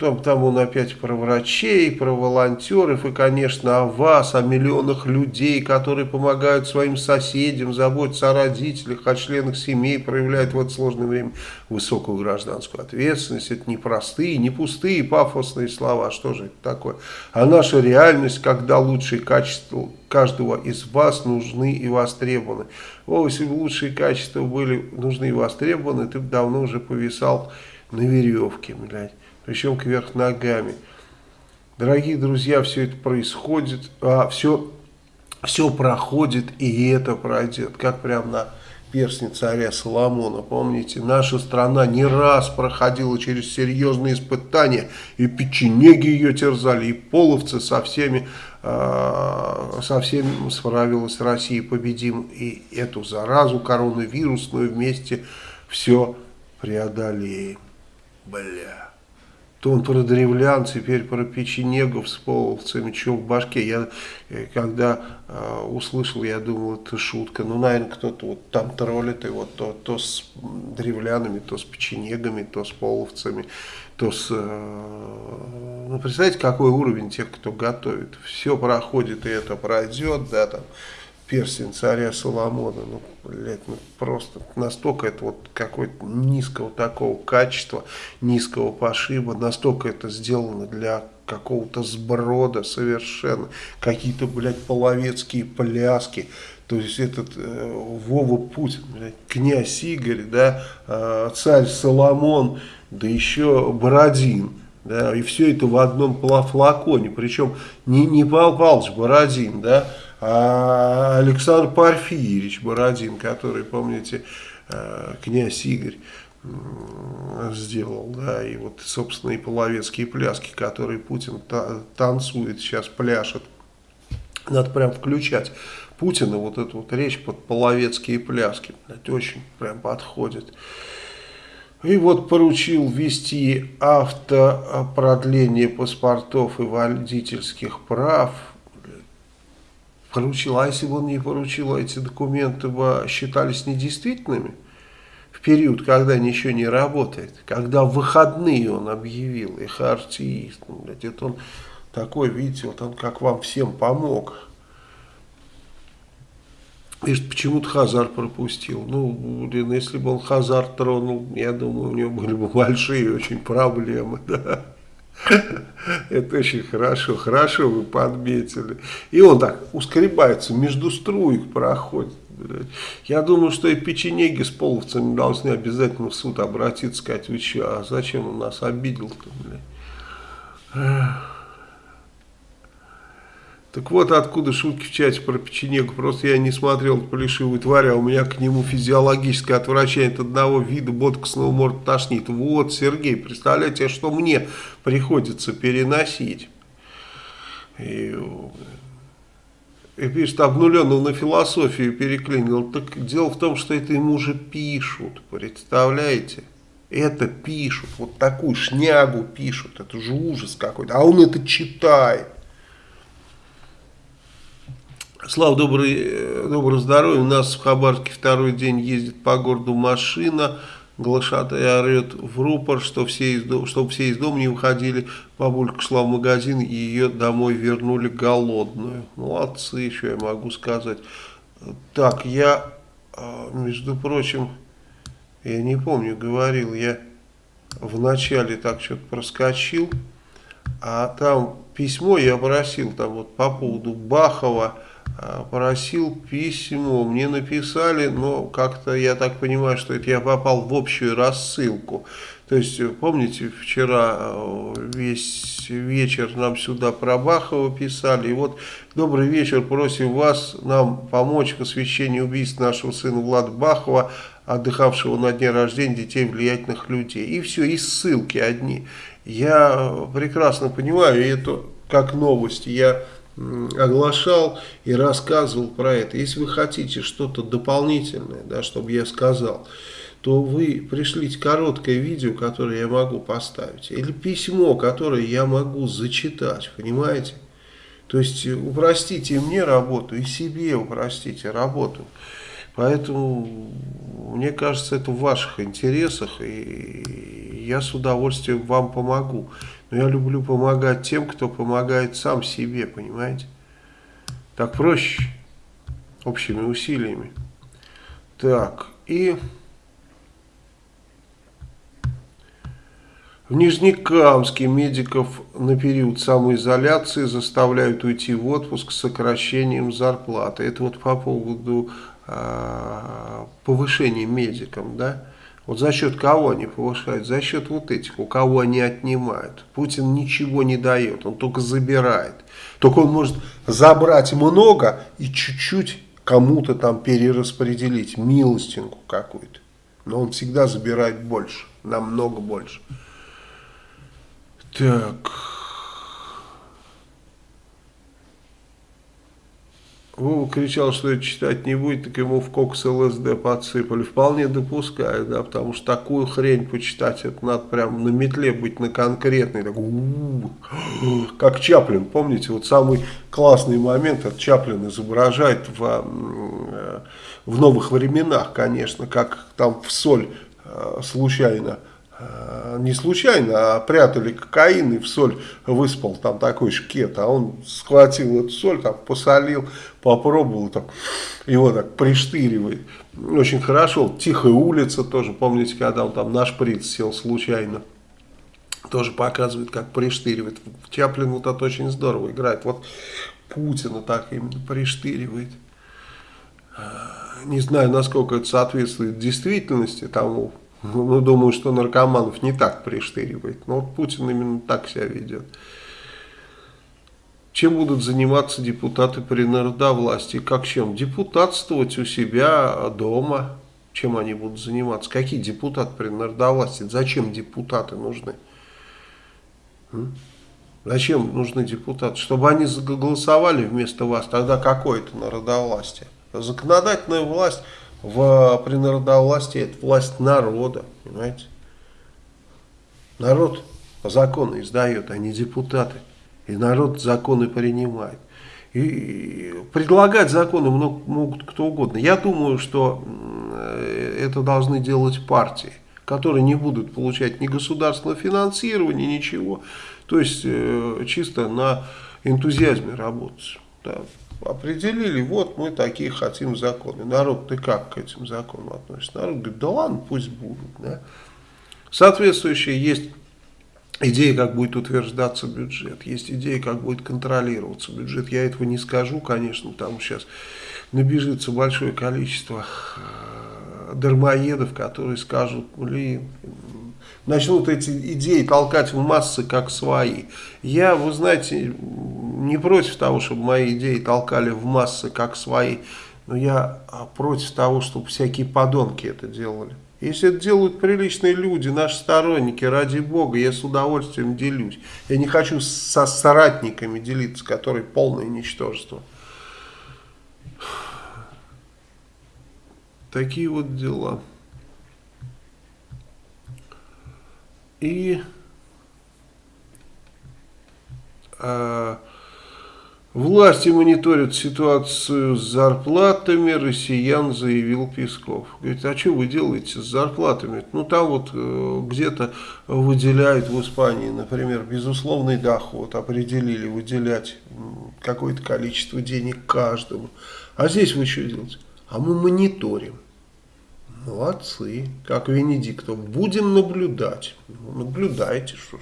там, там он опять про врачей, про волонтеров, и, конечно, о вас, о миллионах людей, которые помогают своим соседям, заботятся о родителях, о членах семей, проявляют в это сложное время высокую гражданскую ответственность. Это не простые, не пустые пафосные слова, что же это такое? А наша реальность, когда лучшие качества каждого из вас нужны и востребованы. О, если бы лучшие качества были нужны и востребованы, ты бы давно уже повисал на веревке, блядь. Причем кверх ногами. Дорогие друзья, все это происходит, а все, все проходит, и это пройдет. Как прям на перстни царя Соломона. Помните, наша страна не раз проходила через серьезные испытания, и печенеги ее терзали, и половцы со всеми, э, со всеми справилась Россия победим, и эту заразу коронавирусную вместе все преодолеем. Бля то он про древлян, теперь про печенегов с половцами, что в башке. Я э, когда э, услышал, я думал, это шутка. Ну, наверное, кто-то вот там троллит его, то, то с древлянами, то с печенегами, то с половцами, то с... Э, ну, представляете, какой уровень тех, кто готовит. Все проходит, и это пройдет, да, там перстень царя Соломона. Ну, блядь, ну просто настолько это вот какое-то низкого такого качества, низкого пошиба, настолько это сделано для какого-то сброда совершенно. Какие-то, блядь, половецкие пляски. То есть этот э, Вова Путин, блядь, князь Игорь, да, э, царь Соломон, да еще Бородин. Да, и все это в одном флаконе. Причем не, не Павел Павлович Бородин, да, а Александр Порфирьевич Бородин, который, помните, э, князь Игорь сделал, да, и вот, собственно, и половецкие пляски, которые Путин та танцует, сейчас пляшет. Надо прям включать Путина, вот эту вот речь под половецкие пляски, это очень прям подходит. И вот поручил ввести автопродление паспортов и водительских прав. Поручил, а если бы он не поручил, эти документы бы считались недействительными? в период, когда ничего не работает, когда выходные он объявил, их артист, ну, это он такой, видите, вот он как вам всем помог. Видишь, почему-то Хазар пропустил. Ну, блин, если бы он Хазар тронул, я думаю, у него были бы большие очень проблемы, да. Это очень хорошо, хорошо вы подметили. И он так ускребается, между струек проходит. Я думаю, что и печенеги с половцами должны обязательно в суд обратиться, сказать, вы что, а зачем он нас обидел-то, Так вот откуда шутки в чате про печенегу. Просто я не смотрел плешивую тварь, а у меня к нему физиологическое отвращение от одного вида боткосного морда тошнит. Вот, Сергей, представляете, что мне приходится переносить. И и пишет, обнуленного на философию переклинил. Так дело в том, что это ему уже пишут, представляете? Это пишут, вот такую шнягу пишут, это же ужас какой-то, а он это читает. Слава, добрый, доброго здоровья, у нас в Хабаровске второй день ездит по городу машина, глашатая орет в рупор, что все из дома, чтобы все из дома не выходили. Бабулька шла в магазин и ее домой вернули голодную. Молодцы, что я могу сказать. Так, я, а, между прочим, я не помню, говорил, я в начале так что-то проскочил, а там письмо я просил, там вот по поводу Бахова, просил письмо, мне написали, но как-то я так понимаю, что это я попал в общую рассылку. То есть, помните, вчера э, весь вечер нам сюда про Бахова писали, и вот добрый вечер, просим вас нам помочь в освещении убийства нашего сына Влада Бахова, отдыхавшего на дне рождения детей влиятельных людей. И все, и ссылки одни. Я прекрасно понимаю, и это как новость, я оглашал и рассказывал про это. Если вы хотите что-то дополнительное, да, чтобы я сказал, то вы пришлите короткое видео, которое я могу поставить, или письмо, которое я могу зачитать, понимаете? То есть упростите мне работу и себе упростите работу. Поэтому, мне кажется, это в ваших интересах, и я с удовольствием вам помогу. Но я люблю помогать тем, кто помогает сам себе, понимаете? Так проще, общими усилиями. Так, и... В Нижнекамске медиков на период самоизоляции заставляют уйти в отпуск с сокращением зарплаты. Это вот по поводу э, повышения медикам, да? Вот за счет кого они повышают? За счет вот этих, у кого они отнимают. Путин ничего не дает, он только забирает. Только он может забрать много и чуть-чуть кому-то там перераспределить, милостинку какую-то. Но он всегда забирает больше, намного больше. Так... Вова кричал, что это читать не будет, так ему в кокс ЛСД подсыпали. Вполне допускаю, да, потому что такую хрень почитать, это надо прям на метле быть на конкретной. Так, у -у -у, как Чаплин, помните, вот самый классный момент, это Чаплин изображает в, э, в новых временах, конечно, как там в соль э, случайно Э, не случайно, а прятали кокаин и в соль выспал там такой шкет, а он схватил эту соль, там посолил, попробовал, там, его так приштыривает. Очень хорошо. Тихая улица тоже, помните, когда он там на шприц сел случайно. тоже показывает, как приштыривает. Чаплин вот это очень здорово играет. Вот Путина так именно приштыривает. Не знаю, насколько это соответствует действительности тому. Ну, думаю, что наркоманов не так приштыривает. Но вот Путин именно так себя ведет. Чем будут заниматься депутаты при народовластии? Как чем? Депутатствовать у себя дома. Чем они будут заниматься? Какие депутаты при народовластии? Зачем депутаты нужны? Зачем нужны депутаты? Чтобы они голосовали вместо вас, тогда какое это народовластие? Законодательная власть в, при народовластии это власть народа, понимаете? Народ законы издает, а не депутаты. И народ законы принимает. И предлагать законы могут кто угодно. Я думаю, что это должны делать партии, которые не будут получать ни государственного финансирования, ничего. То есть э, чисто на энтузиазме работать. Да. Определили, вот мы такие хотим законы. Народ, ты как к этим законам относишься? Народ говорит, да ладно, пусть будут. Да. Соответствующие есть идеи, как будет утверждаться бюджет, есть идеи, как будет контролироваться бюджет. Я этого не скажу, конечно, там сейчас набежится большое количество э, дармоедов, которые скажут, блин, начнут эти идеи толкать в массы как свои. Я, вы знаете, не против того, чтобы мои идеи толкали в массы как свои, но я а, против того, чтобы всякие подонки это делали. Если это делают приличные люди, наши сторонники, ради бога, я с удовольствием делюсь. Я не хочу со соратниками делиться, которые полное ничтожество. Такие вот дела. И э, власти мониторят ситуацию с зарплатами россиян, заявил Песков. Говорит, а что вы делаете с зарплатами? Ну там вот э, где-то выделяют в Испании, например, безусловный доход, определили выделять какое-то количество денег каждому. А здесь вы что делаете? А мы мониторим. Молодцы. Как Венедиктов. Будем наблюдать. Ну, наблюдайте, что ж.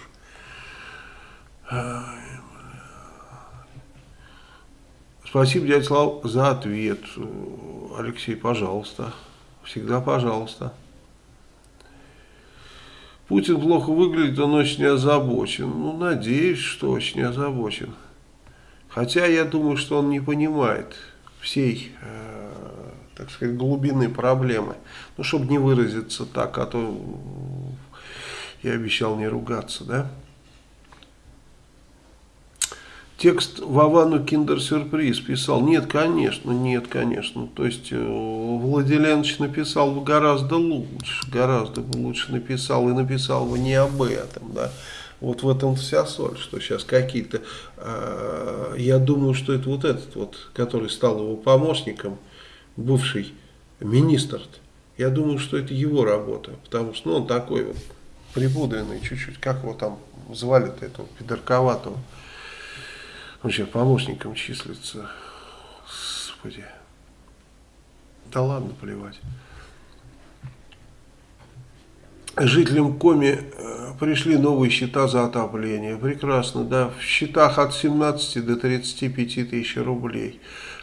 Спасибо, дядя Слав, за ответ. Алексей, пожалуйста. Всегда пожалуйста. Путин плохо выглядит, он очень озабочен. Ну, надеюсь, что очень озабочен. Хотя я думаю, что он не понимает всей э, так сказать, глубины проблемы. Ну, чтобы не выразиться так, а то я обещал не ругаться, да. Текст Вовану Киндер-сюрприз писал, нет, конечно, нет, конечно. То есть э, Владиленович написал бы гораздо лучше, гораздо бы лучше написал и написал бы не об этом, да. Вот в этом вся соль, что сейчас какие-то, э, я думаю, что это вот этот вот, который стал его помощником, бывший министр. Я думаю, что это его работа, потому что ну, он такой вот припудренный чуть-чуть, как его там звали-то, этого пидорковатого. Он сейчас помощником числится. Господи. Да ладно, плевать. Жителям Коми э, пришли новые счета за отопление. Прекрасно, да. В счетах от 17 до 35 тысяч рублей.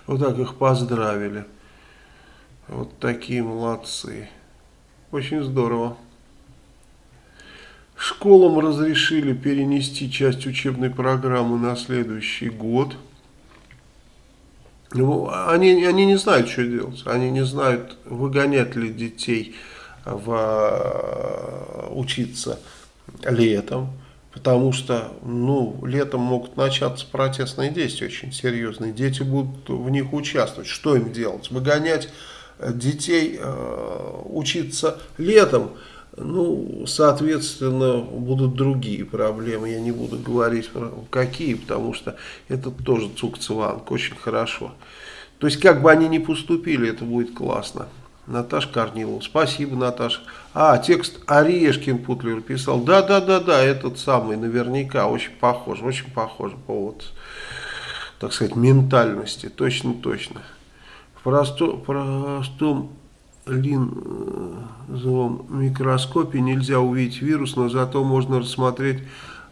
Вот так их поздравили. Вот такие молодцы. Очень здорово. Школам разрешили перенести часть учебной программы на следующий год. Ну, они, они не знают, что делать. Они не знают, выгонять ли детей в, э, учиться летом. Потому что ну, летом могут начаться протестные действия очень серьезные. Дети будут в них участвовать. Что им делать? Выгонять детей э, учиться летом, ну, соответственно, будут другие проблемы. Я не буду говорить какие, потому что это тоже цукцеванг, очень хорошо. То есть, как бы они ни поступили, это будет классно. Наташа Корнилова. Спасибо, Наташа. А, текст Орешкин Путлер писал. Да, да, да, да, этот самый, наверняка, очень похож, очень похож по вот, так сказать, ментальности. Точно, точно простом линзовом микроскопе нельзя увидеть вирус, но зато можно рассмотреть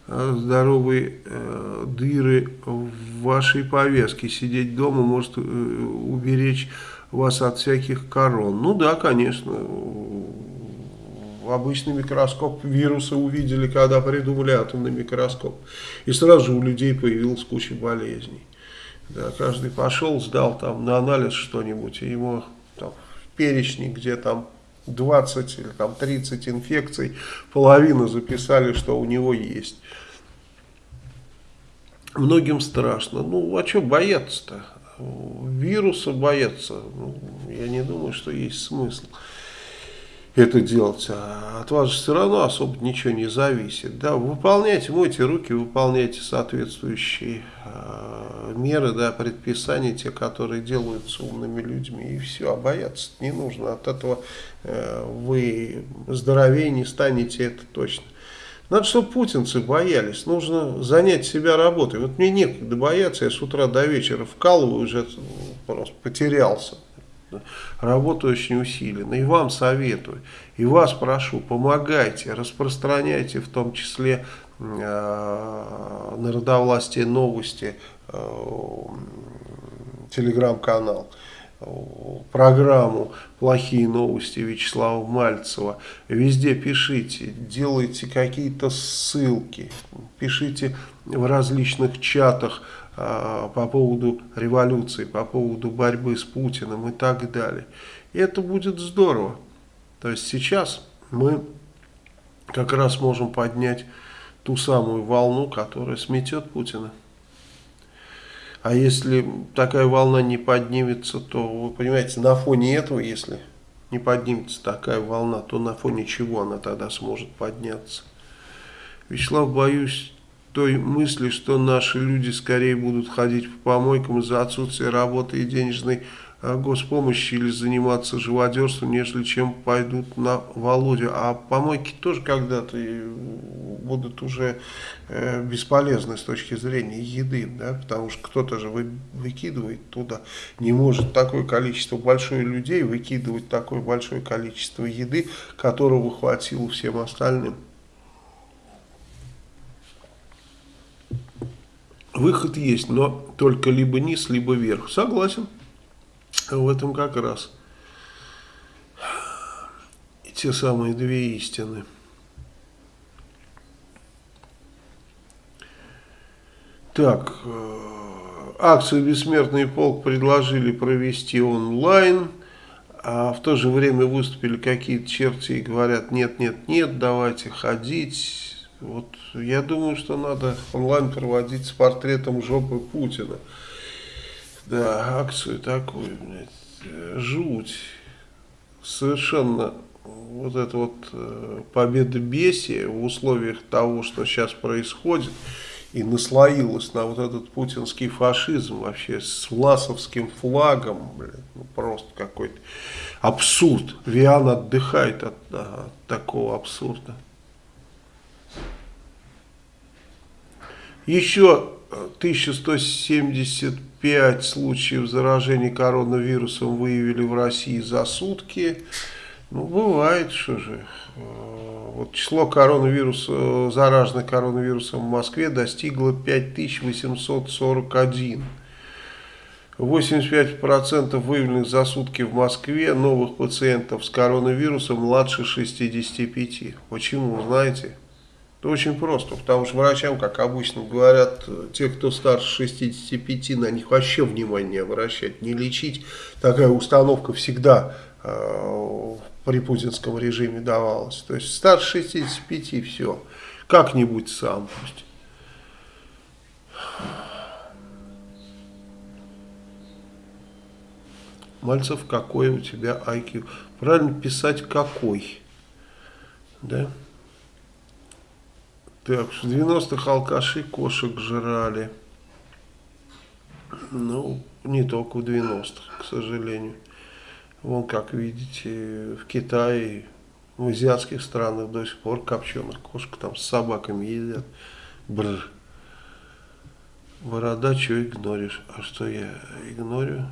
э, здоровые э, дыры в вашей повязке. Сидеть дома может э, уберечь вас от всяких корон. Ну да, конечно. Обычный микроскоп вирусы увидели, когда придумали атомный микроскоп. И сразу же у людей появилась куча болезней. Да, каждый пошел, сдал там на анализ что-нибудь, и ему перечне, где там 20 или там 30 инфекций, половину записали, что у него есть. Многим страшно. Ну, а что бояться-то? Вируса бояться, ну, я не думаю, что есть смысл это делать. А от вас же все равно особо ничего не зависит. Да, выполняйте, мойте руки, выполняйте соответствующие э, меры, да, предписания, те, которые делаются умными людьми. И все, а бояться не нужно. От этого э, вы здоровее не станете, это точно. Надо, чтобы путинцы боялись. Нужно занять себя работой. Вот мне некогда бояться, я с утра до вечера вкалываю, уже просто потерялся работа очень усилена. И вам советую, и вас прошу, помогайте, распространяйте в том числе э, народовластие новости, э, телеграм-канал программу «Плохие новости» Вячеслава Мальцева. Везде пишите, делайте какие-то ссылки, пишите в различных чатах по поводу революции, по поводу борьбы с Путиным и так далее. И это будет здорово. То есть сейчас мы как раз можем поднять ту самую волну, которая сметет Путина. А если такая волна не поднимется, то, вы понимаете, на фоне этого, если не поднимется такая волна, то на фоне чего она тогда сможет подняться? Вячеслав, боюсь, той мысли, что наши люди скорее будут ходить по помойкам из-за отсутствия работы и денежной а, госпомощи или заниматься живодерством, нежели чем пойдут на Володю. А помойки тоже когда-то будут уже э, бесполезны с точки зрения еды, да, потому что кто-то же вы, выкидывает туда, не может такое количество большое людей выкидывать такое большое количество еды, которого хватило всем остальным. Выход есть, но только либо низ, либо вверх. Согласен. В этом как раз и те самые две истины. Так, э, акцию «Бессмертный полк» предложили провести онлайн, а в то же время выступили какие-то черти и говорят, нет, нет, нет, давайте ходить, вот я думаю, что надо онлайн проводить с портретом жопы Путина. Да, акцию такую, блядь, жуть. Совершенно вот это вот э, победобесие в условиях того, что сейчас происходит, и наслоилось на вот этот путинский фашизм вообще с власовским флагом, блядь, ну просто какой-то абсурд. Виан отдыхает от, от такого абсурда. Еще 1175 случаев заражения коронавирусом выявили в России за сутки. Ну, бывает, что же. Э, вот число коронавируса, зараженных коронавирусом в Москве достигло 5841. 85% выявленных за сутки в Москве новых пациентов с коронавирусом младше 65. Почему, знаете? Это очень просто, потому что врачам, как обычно говорят, те, кто старше 65, на них вообще внимания не обращать, не лечить. Такая установка всегда э, при путинском режиме давалась. То есть старше 65 все, как-нибудь сам пусть. Мальцев, какой у тебя IQ? Правильно писать какой. Да? Так, в 90-х алкаши кошек жрали. Ну, не только в 90-х, к сожалению. Вон, как видите, в Китае, в азиатских странах до сих пор копченых кошек там с собаками едят. Бррр. Борода, что игноришь? А что я игнорю?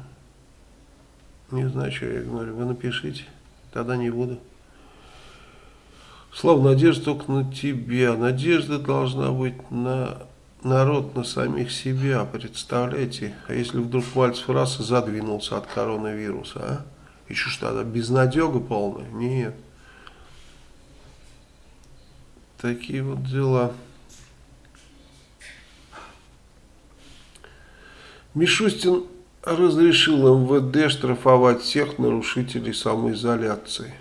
Не знаю, что я игнорю. Вы напишите. Тогда не буду. Слава, надежда только на тебя. Надежда должна быть на народ, на самих себя. Представляете? А если вдруг Мальцев раз и задвинулся от коронавируса, а? И что ж тогда, безнадега полная? Нет. Такие вот дела. Мишустин разрешил МВД штрафовать всех нарушителей самоизоляции.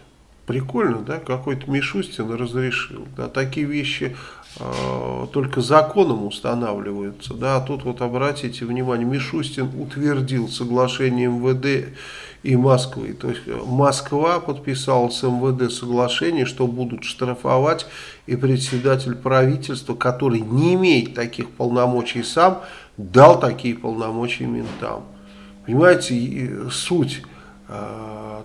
Прикольно, да? Какой-то Мишустин разрешил. Да, такие вещи э, только законом устанавливаются. Да, а тут вот обратите внимание, Мишустин утвердил соглашение МВД и Москвы. То есть Москва подписала с МВД соглашение, что будут штрафовать и председатель правительства, который не имеет таких полномочий сам, дал такие полномочия ментам. Понимаете, суть, э,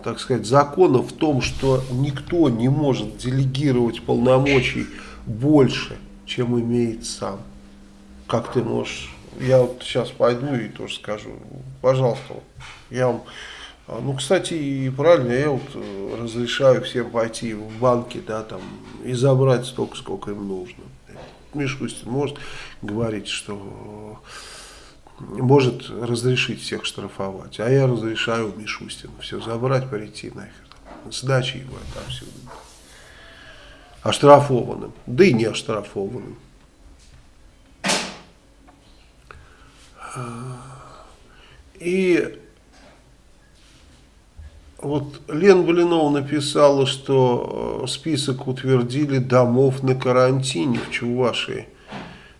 так сказать, закона в том, что никто не может делегировать полномочий больше, чем имеет сам. Как ты можешь... Я вот сейчас пойду и тоже скажу. Пожалуйста, я вам... Ну, кстати, и правильно, я вот э, разрешаю всем пойти в банки, да, там, и забрать столько, сколько им нужно. Мишустин может говорить, что может разрешить всех штрафовать. А я разрешаю Мишустину все забрать, прийти нахер. Сдачи его отовсюду. Оштрафованным. Да и не оштрафованным. И вот Лен Блинова написала, что список утвердили домов на карантине в Чувашии.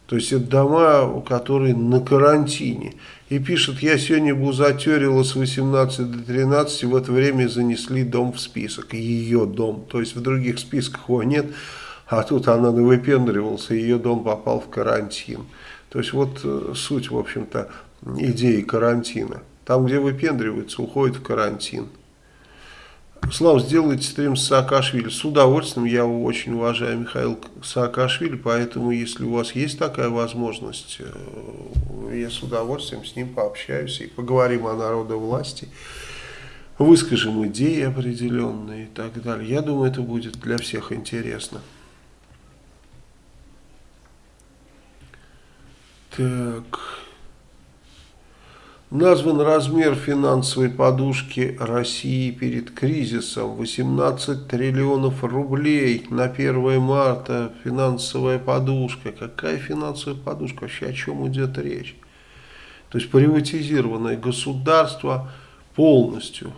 То есть это дома, которые на карантине. И пишет, я сегодня бузатерила с 18 до 13, в это время занесли дом в список, ее дом. То есть в других списках его нет, а тут она выпендривался, ее дом попал в карантин. То есть вот э, суть, в общем-то, идеи карантина. Там, где выпендривается, уходит в карантин. Слава, сделайте стрим с Саакашвили. С удовольствием. Я очень уважаю Михаил Саакашвили, поэтому, если у вас есть такая возможность, э, я с удовольствием с ним пообщаюсь и поговорим о народовласти, выскажем идеи определенные и так далее. Я думаю, это будет для всех интересно. Так... Назван размер финансовой подушки России перед кризисом 18 триллионов рублей на 1 марта финансовая подушка. Какая финансовая подушка? Вообще о чем идет речь? То есть приватизированное государство полностью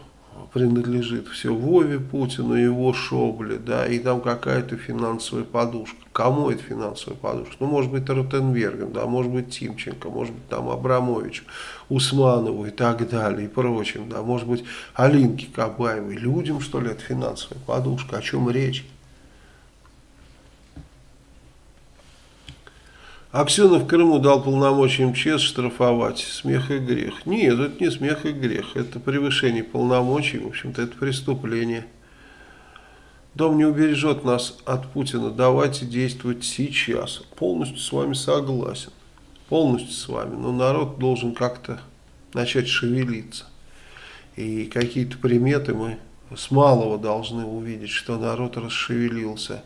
принадлежит все Вове Путину, его Шобле, да, и там какая-то финансовая подушка. Кому это финансовая подушка? Ну, может быть, Ротенбергом, да, может быть, Тимченко, может быть, там Абрамович, Усманову и так далее, и прочим, да, может быть, Алинке Кабаевой. Людям, что ли, это финансовая подушка? О чем речь? Аксенов Крыму дал полномочия МЧС штрафовать. Смех и грех. Нет, это не смех и грех. Это превышение полномочий. В общем-то, это преступление. Дом не убережет нас от Путина. Давайте действовать сейчас. Полностью с вами согласен. Полностью с вами. Но народ должен как-то начать шевелиться. И какие-то приметы мы с малого должны увидеть, что народ расшевелился.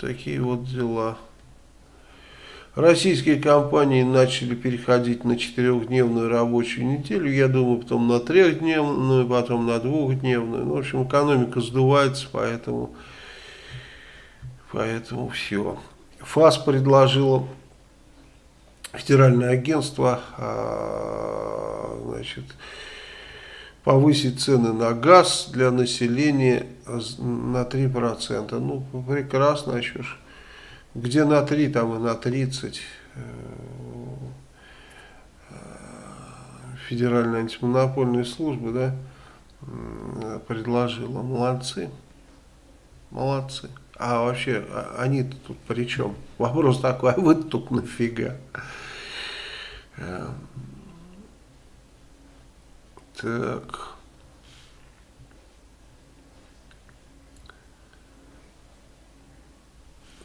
Такие вот дела. Российские компании начали переходить на четырехдневную рабочую неделю. Я думаю, потом на трехдневную, потом на двухдневную. Ну, в общем, экономика сдувается, поэтому, поэтому все. ФАС предложила федеральное агентство, а, значит, повысить цены на газ для населения на 3%. Ну, прекрасно, а что ж. Где на 3, там и на 30. Э, Федеральная антимонопольная служба, да, предложила. Молодцы. Молодцы. А вообще, а, они-то тут при чем? Вопрос такой, а вы тут нафига? Э, так.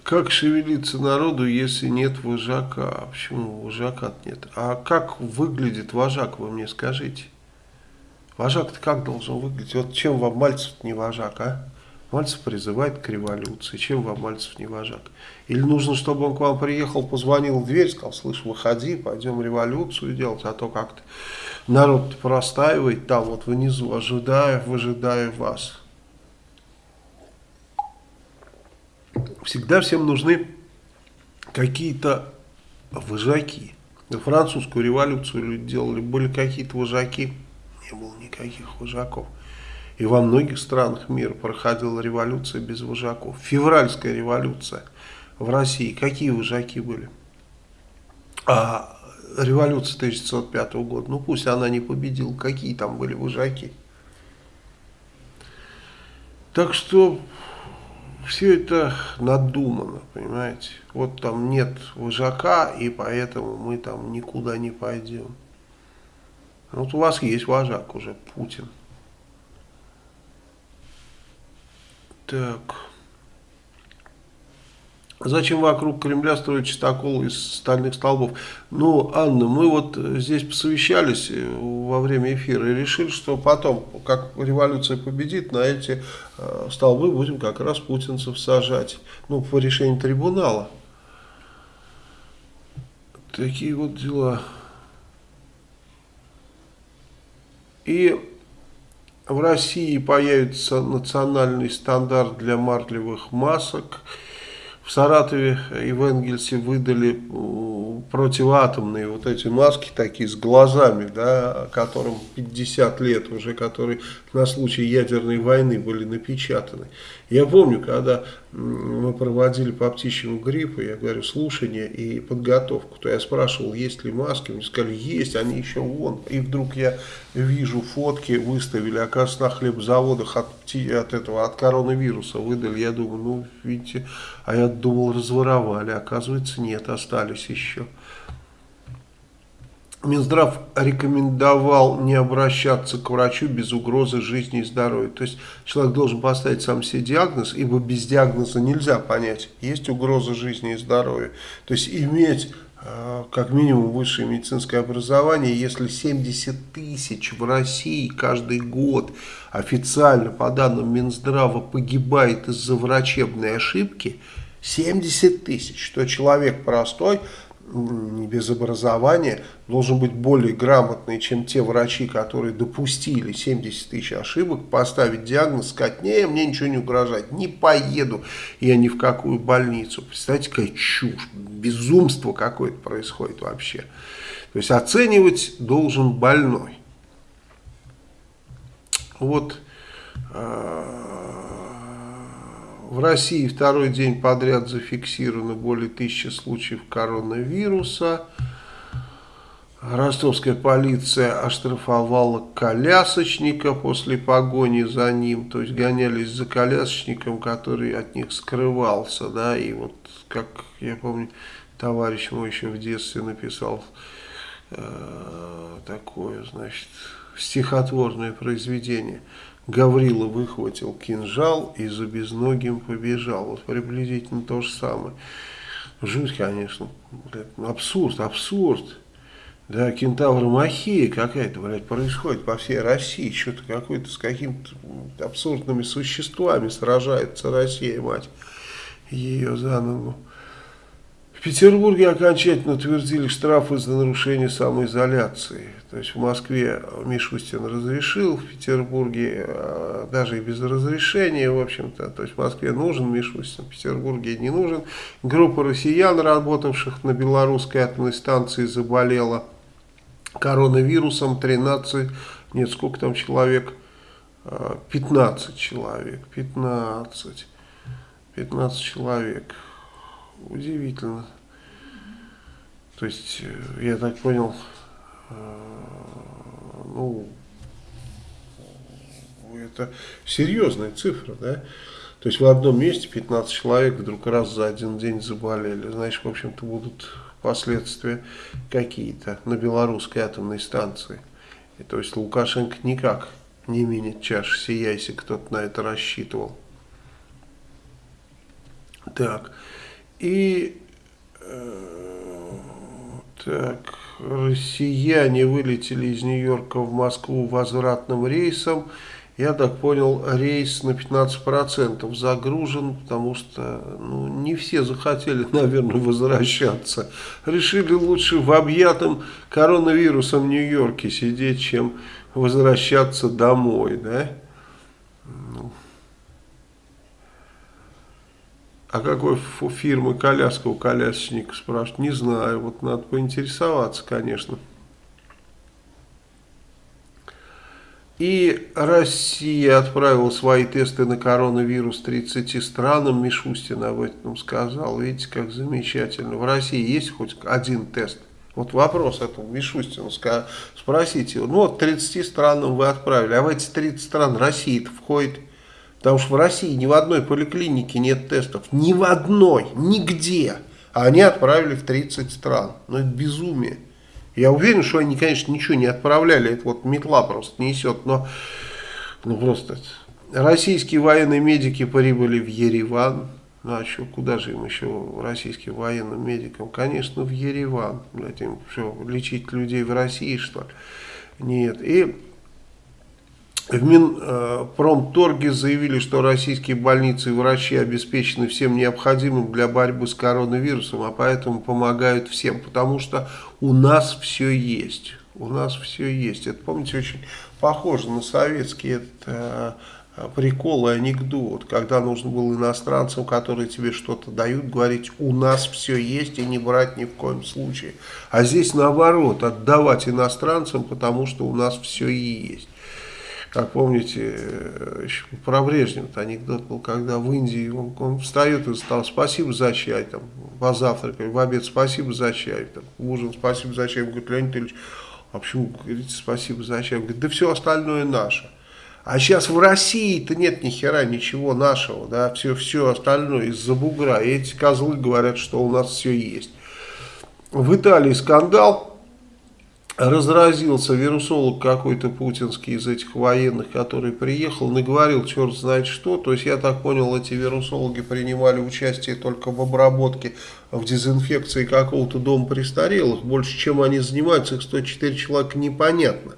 Как шевелиться народу, если нет вожака? Почему вожака нет? А как выглядит вожак, вы мне скажите? Вожак-то как должен выглядеть? Вот чем вам Мальцев не вожак, а? Мальцев призывает к революции. Чем вам Мальцев не вожак? Или нужно, чтобы он к вам приехал, позвонил в дверь, сказал, слышь, выходи, пойдем революцию делать, а то как-то народ простаивает там вот внизу, ожидая, выжидая вас. Всегда всем нужны какие-то вожаки. Французскую революцию люди делали, были какие-то вожаки, не было никаких вожаков. И во многих странах мира проходила революция без вожаков. Февральская революция в России. Какие вожаки были? А революция 1905 года, ну пусть она не победила, какие там были вожаки. Так что все это надумано, понимаете. Вот там нет вожака, и поэтому мы там никуда не пойдем. Вот у вас есть вожак уже, Путин. Так. Зачем вокруг Кремля строить чистокол из стальных столбов? Ну, Анна, мы вот здесь посовещались э, во время эфира и решили, что потом, как революция победит, на эти э, столбы будем как раз путинцев сажать. Ну, по решению трибунала. Такие вот дела. И в России появится национальный стандарт для марлевых масок. В Саратове и в Энгельсе выдали противоатомные вот эти маски такие с глазами, да, которым 50 лет уже, которые на случай ядерной войны были напечатаны. Я помню, когда мы проводили по птичьему гриппу, я говорю, слушание и подготовку, то я спрашивал, есть ли маски, мне сказали, есть, они еще вон. И вдруг я вижу фотки, выставили, оказывается, на хлебзаводах от, от этого, от коронавируса выдали. Я думаю, ну, видите, а я думал, разворовали, оказывается, нет, остались еще. Минздрав рекомендовал не обращаться к врачу без угрозы жизни и здоровья. То есть человек должен поставить сам себе диагноз, ибо без диагноза нельзя понять, есть угроза жизни и здоровья. То есть иметь э, как минимум высшее медицинское образование, если 70 тысяч в России каждый год официально по данным Минздрава погибает из-за врачебной ошибки, 70 тысяч, что человек простой не без образования, должен быть более грамотный, чем те врачи, которые допустили 70 тысяч ошибок, поставить диагноз, сказать, не, мне ничего не угрожает, не поеду я ни в какую больницу. Представляете, какая чушь, безумство какое-то происходит вообще. То есть оценивать должен больной. Вот а, в России второй день подряд зафиксировано более тысячи случаев коронавируса. Ростовская полиция оштрафовала колясочника после погони за ним. То есть гонялись за колясочником, который от них скрывался. да, И вот, как я помню, товарищ мой еще в детстве написал э, такое, значит, стихотворное произведение – Гаврила выхватил кинжал и за безногим побежал. Вот приблизительно то же самое. Жуть, конечно. Абсурд, абсурд. Да, кентавромахия какая-то, блядь, происходит по всей России. Что-то какой-то с какими-то абсурдными существами сражается Россия, мать. Ее за ногу. В Петербурге окончательно утвердили штрафы за нарушение самоизоляции. То есть в Москве Мишустин разрешил, в Петербурге э, даже и без разрешения, в общем-то. То есть в Москве нужен Мишустин, в Петербурге не нужен. Группа россиян, работавших на белорусской атомной станции, заболела коронавирусом 13, нет, сколько там человек? 15 э, человек, 15, 15 человек удивительно. То есть, э, я так понял, э, ну, это серьезная цифра, да? То есть в одном месте 15 человек вдруг раз за один день заболели. Значит, в общем-то, будут последствия какие-то на белорусской атомной станции. И, то есть Лукашенко никак не менит чаш сия, кто-то на это рассчитывал. Так. И э, Так, россияне вылетели из Нью-Йорка в Москву возвратным рейсом. Я так понял, рейс на 15% загружен, потому что ну, не все захотели, наверное, возвращаться. Решили лучше в объятом коронавирусом Нью-Йорке сидеть, чем возвращаться домой, да? Ну. А какой фирмы коляска у колясочника, спрашивают? Не знаю, вот надо поинтересоваться, конечно. И Россия отправила свои тесты на коронавирус 30 странам. Мишустин об этом сказал. Видите, как замечательно. В России есть хоть один тест? Вот вопрос этому Мишустину. Спросите. Ну вот 30 странам вы отправили. А в эти 30 стран Россия-то входит. Потому что в России ни в одной поликлинике нет тестов. Ни в одной. Нигде. А они отправили в 30 стран. Ну это безумие. Я уверен, что они, конечно, ничего не отправляли, это вот метла просто несет, но ну просто российские военные медики прибыли в Ереван, ну а что, куда же им еще, российским военным медикам? Конечно, в Ереван, блядь, им что, лечить людей в России, что ли? Нет, и в Минпромторге заявили, что российские больницы и врачи обеспечены всем необходимым для борьбы с коронавирусом, а поэтому помогают всем, потому что у нас все есть. У нас все есть. Это, помните, очень похоже на советский это, э, прикол и анекдот, когда нужно было иностранцам, которые тебе что-то дают, говорить, у нас все есть и не брать ни в коем случае. А здесь наоборот, отдавать иностранцам, потому что у нас все и есть. Как помните, э, еще про Брежнева анекдот был, когда в Индии он, он встает и стал спасибо за чай, там, позавтракали, в обед спасибо за чай, там, ужин спасибо за чай. Он говорит, Леонид Ильич, а почему говорите спасибо за чай? Он говорит, да все остальное наше. А сейчас в России-то нет ни хера ничего нашего, да, все, все остальное из-за бугра. И эти козлы говорят, что у нас все есть. В Италии скандал разразился вирусолог какой-то путинский из этих военных, который приехал, наговорил черт знает что. То есть, я так понял, эти вирусологи принимали участие только в обработке, в дезинфекции какого-то дома престарелых. Больше, чем они занимаются, их 104 человека, непонятно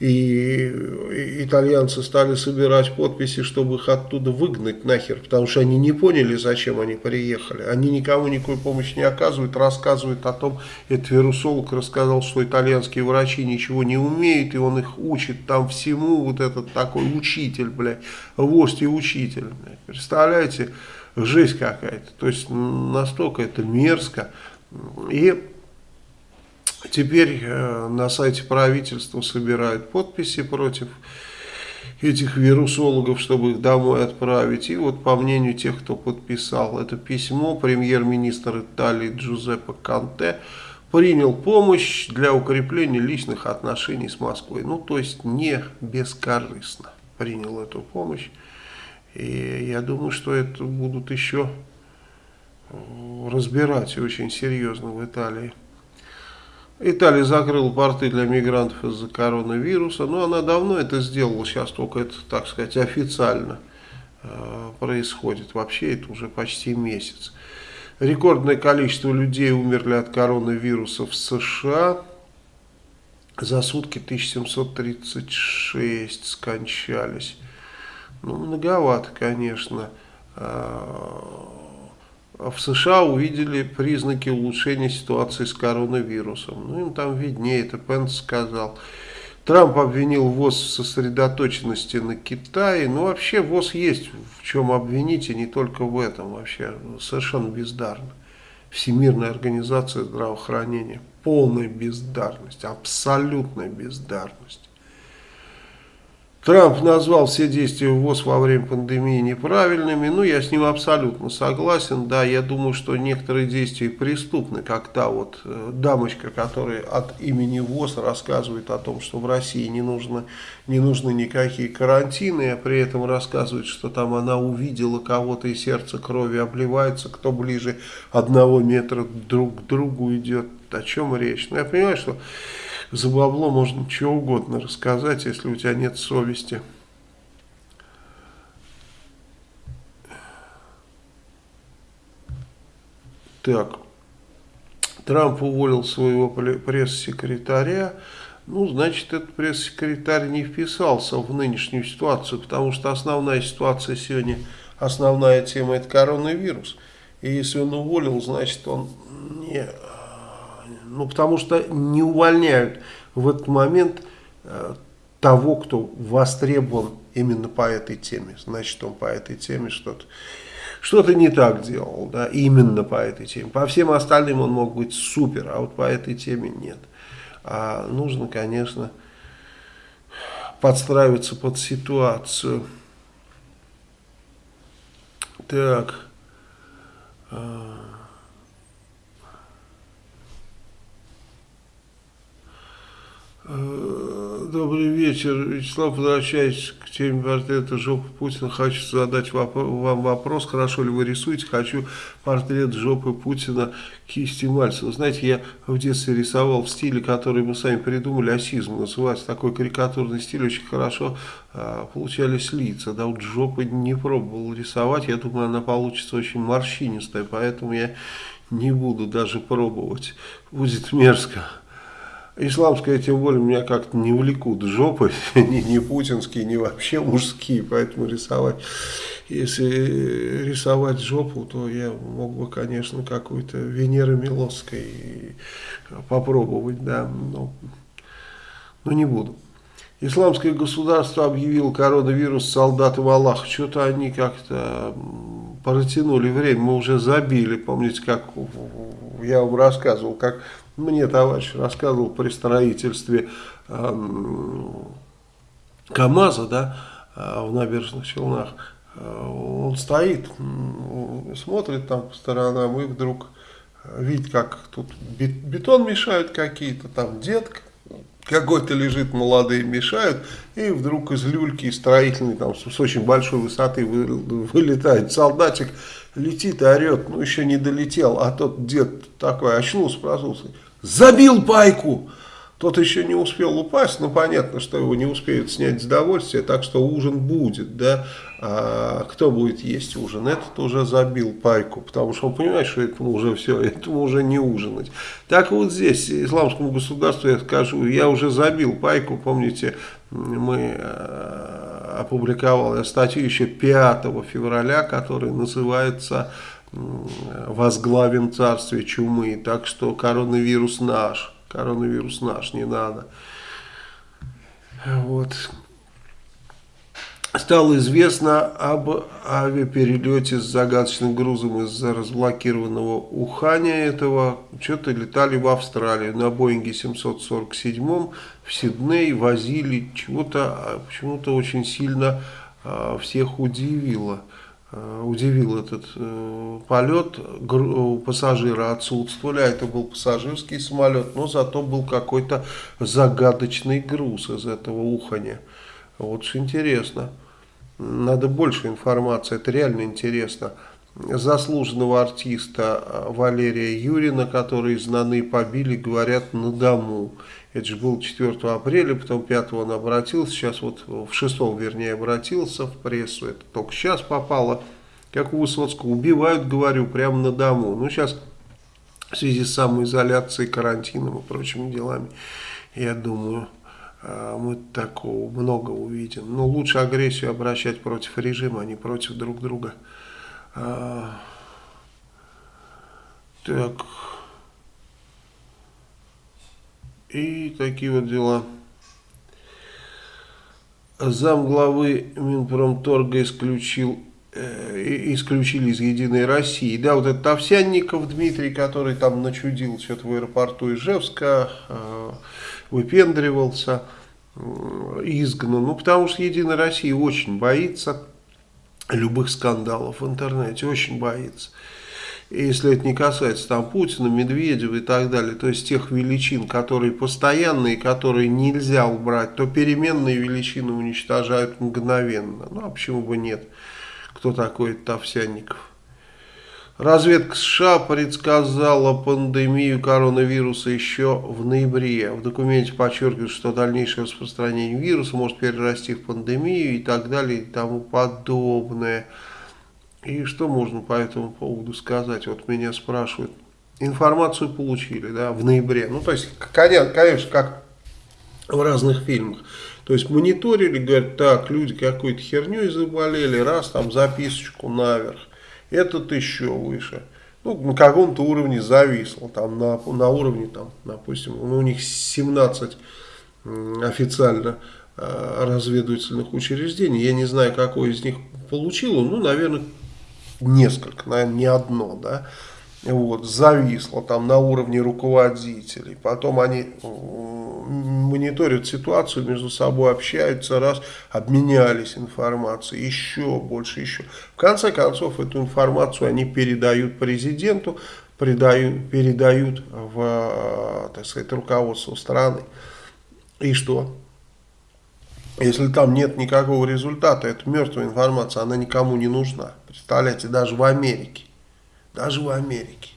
и итальянцы стали собирать подписи, чтобы их оттуда выгнать нахер, потому что они не поняли, зачем они приехали. Они никому никакой помощи не оказывают, рассказывают о том, этот вирусолог рассказал, что итальянские врачи ничего не умеют, и он их учит там всему, вот этот такой учитель, блядь, вождь и учитель, блядь. Представляете, жесть какая-то, то есть настолько это мерзко, и Теперь э, на сайте правительства собирают подписи против этих вирусологов, чтобы их домой отправить. И вот по мнению тех, кто подписал это письмо, премьер-министр Италии Джузеппе Канте принял помощь для укрепления личных отношений с Москвой. Ну, то есть не бескорыстно принял эту помощь. И я думаю, что это будут еще разбирать очень серьезно в Италии. Италия закрыла порты для мигрантов из-за коронавируса, но она давно это сделала, сейчас только это, так сказать, официально э, происходит. Вообще это уже почти месяц. Рекордное количество людей умерли от коронавируса в США. За сутки 1736 скончались. Ну, многовато, конечно. В США увидели признаки улучшения ситуации с коронавирусом. Ну, им там виднее, это Пенс сказал. Трамп обвинил ВОЗ в сосредоточенности на Китае. Ну, вообще ВОЗ есть в чем обвинить, и не только в этом. Вообще совершенно бездарно. Всемирная организация здравоохранения. Полная бездарность, абсолютная бездарность. Трамп назвал все действия ВОЗ во время пандемии неправильными. Ну, я с ним абсолютно согласен. Да, я думаю, что некоторые действия преступны, как та вот э, дамочка, которая от имени ВОЗ рассказывает о том, что в России не нужно, не нужны никакие карантины, а при этом рассказывает, что там она увидела кого-то и сердце крови обливается, кто ближе одного метра друг к другу идет. О чем речь? Ну, я понимаю, что за бабло можно чего угодно рассказать, если у тебя нет совести. Так. Трамп уволил своего пресс-секретаря, ну, значит, этот пресс-секретарь не вписался в нынешнюю ситуацию, потому что основная ситуация сегодня, основная тема это коронавирус. И если он уволил, значит, он не... Ну, потому что не увольняют в этот момент э, того, кто востребован именно по этой теме. Значит, он по этой теме что-то что-то не так делал, да, именно по этой теме. По всем остальным он мог быть супер, а вот по этой теме нет. А нужно, конечно, подстраиваться под ситуацию. Так. А, добрый вечер, Вячеслав, возвращаясь к теме портрета жопы Путина, хочу задать вам вопрос, хорошо ли вы рисуете, хочу портрет жопы Путина кисти Мальцева. Знаете, я в детстве рисовал в стиле, который мы сами придумали, асизм называется, такой карикатурный стиль, очень хорошо а, получались лица, да, вот жопы не пробовал рисовать, я думаю, она получится очень морщинистая, поэтому я не буду даже пробовать, будет мерзко. Исламское, тем более, меня как-то не влекут жопы, ни, ни путинские, ни вообще мужские, поэтому рисовать, если рисовать жопу, то я мог бы, конечно, какую-то Венеры Милосской попробовать, да, но, но не буду. Исламское государство объявило коронавирус солдатам Аллаха. Что-то они как-то протянули время, мы уже забили. Помните, как я вам рассказывал, как мне товарищ рассказывал при строительстве э, КАМАЗа, да, э, в набережных Челнах. Э, он стоит, смотрит там по сторонам и вдруг видит, как тут бетон мешают какие-то, там детка какой-то лежит, молодые мешают, и вдруг из люльки строительной, там, с очень большой высоты вылетает солдатик, летит и орет, ну еще не долетел, а тот дед такой очнулся, проснулся, забил пайку. Тот еще не успел упасть, но понятно, что его не успеют снять с довольствия, так что ужин будет, да. А кто будет есть ужин? Этот уже забил пайку, потому что он понимает, что этому уже все, этому уже не ужинать. Так вот здесь, исламскому государству я скажу, я уже забил пайку, помните, мы э, опубликовали статью еще 5 февраля, которая называется возглавим царствие чумы. Так что коронавирус наш. Коронавирус наш, не надо. Вот. Стало известно об авиаперелете с загадочным грузом из-за разблокированного Уханя этого. Что-то летали в Австралию на Боинге 747 в Сидней, возили чего-то, а почему-то очень сильно а, всех удивило. Э, удивил этот э, полет, пассажиры отсутствовали, а это был пассажирский самолет, но зато был какой-то загадочный груз из этого уханя. Вот интересно. Надо больше информации, это реально интересно. Заслуженного артиста э, Валерия Юрина, который знаны побили, говорят, на дому. Это же было 4 апреля, потом 5 он обратился, сейчас вот в 6 вернее обратился в прессу, это только сейчас попало, как у Высоцкого, убивают, говорю, прямо на дому. Ну, сейчас в связи с самоизоляцией, карантином и прочими делами, я думаю, а, мы такого много увидим. Но лучше агрессию обращать против режима, а не против друг друга. А, так... И такие вот дела. Зам главы Минпромторга исключил, э, исключили из Единой России. Да, вот этот Овсянников Дмитрий, который там начудил что-то в аэропорту Ижевска, э, выпендривался, э, изгнан. Ну, потому что Единая Россия очень боится любых скандалов в интернете, очень боится если это не касается там Путина, Медведева и так далее, то есть тех величин, которые постоянные, которые нельзя убрать, то переменные величины уничтожают мгновенно. Ну а почему бы нет? Кто такой Тавсянников? Разведка США предсказала пандемию коронавируса еще в ноябре. В документе подчеркивают, что дальнейшее распространение вируса может перерасти в пандемию и так далее и тому подобное. И что можно по этому поводу сказать? Вот меня спрашивают, информацию получили, да, в ноябре. Ну, то есть, конечно, как в разных фильмах. То есть мониторили, говорят, так, люди какой-то херней заболели, раз там записочку наверх, этот еще выше. Ну, на каком-то уровне зависло, там на, на уровне, там, допустим, ну, у них 17 официально э, разведывательных учреждений, я не знаю, какой из них получило, ну, наверное, несколько, наверное, не одно, да, вот, зависло там на уровне руководителей, потом они мониторят ситуацию, между собой общаются, раз, обменялись информацией, еще больше, еще. В конце концов, эту информацию они передают президенту, передают, передают в, так сказать, руководство страны. И что? Если там нет никакого результата, это мертвая информация, она никому не нужна. Представляете, даже в Америке даже в Америке.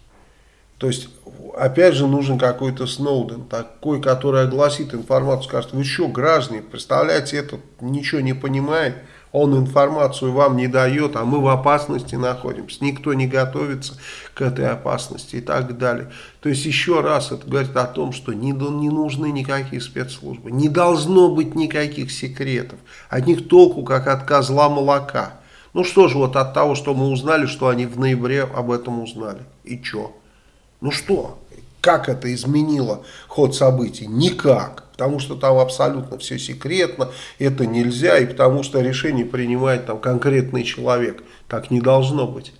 То есть, опять же, нужен какой-то Сноуден, такой, который огласит информацию, скажет, вы что, граждане, представляете, этот ничего не понимает, он информацию вам не дает, а мы в опасности находимся, никто не готовится к этой опасности и так далее. То есть, еще раз это говорит о том, что не, не нужны никакие спецслужбы, не должно быть никаких секретов, от них толку, как от козла молока. Ну что же, вот от того, что мы узнали, что они в ноябре об этом узнали. И что? Ну что? Как это изменило ход событий? Никак. Потому что там абсолютно все секретно, это нельзя, и потому что решение принимает там конкретный человек. Так не должно быть.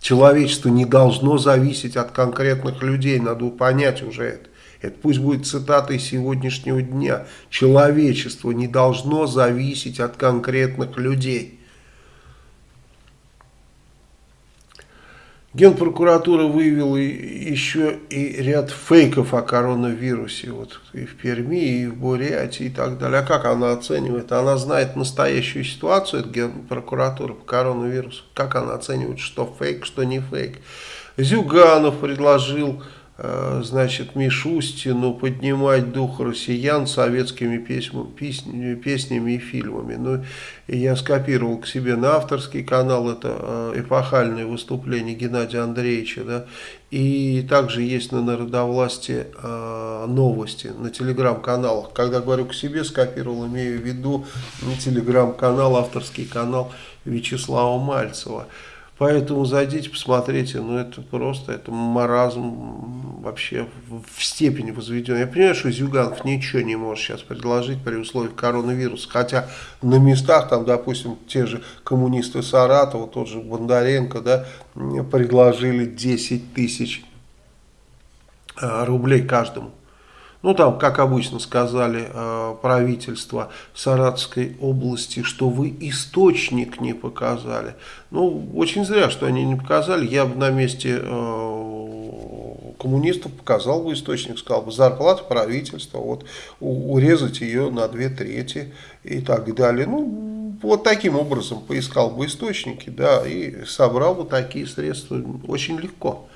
Человечество не должно зависеть от конкретных людей, надо понять уже это. Это пусть будет цитатой сегодняшнего дня. Человечество не должно зависеть от конкретных людей. Генпрокуратура выявила еще и ряд фейков о коронавирусе вот и в Перми, и в Бурятии и так далее. А как она оценивает? Она знает настоящую ситуацию, это Генпрокуратура по коронавирусу. Как она оценивает, что фейк, что не фейк? Зюганов предложил значит, Мишустину поднимать дух россиян советскими песнями, песнями, песнями и фильмами. Ну, я скопировал к себе на авторский канал это э, эпохальное выступление Геннадия Андреевича, да, и также есть на Народовласти э, новости на телеграм-каналах. Когда говорю к себе, скопировал, имею в виду телеграм-канал, авторский канал Вячеслава Мальцева. Поэтому зайдите, посмотрите, ну это просто, это маразм вообще в степени возведен. Я понимаю, что Зюганов ничего не может сейчас предложить при условиях коронавируса, хотя на местах, там, допустим, те же коммунисты Саратова, тот же Бондаренко, да, предложили 10 тысяч а, рублей каждому. Ну, там, как обычно сказали э, правительство Саратовской области, что вы источник не показали. Ну, очень зря, что они не показали. Я бы на месте э, коммунистов показал бы источник, сказал бы, зарплата правительства, вот, урезать ее на две трети и так далее. Ну, вот таким образом поискал бы источники, да, и собрал бы такие средства очень легко.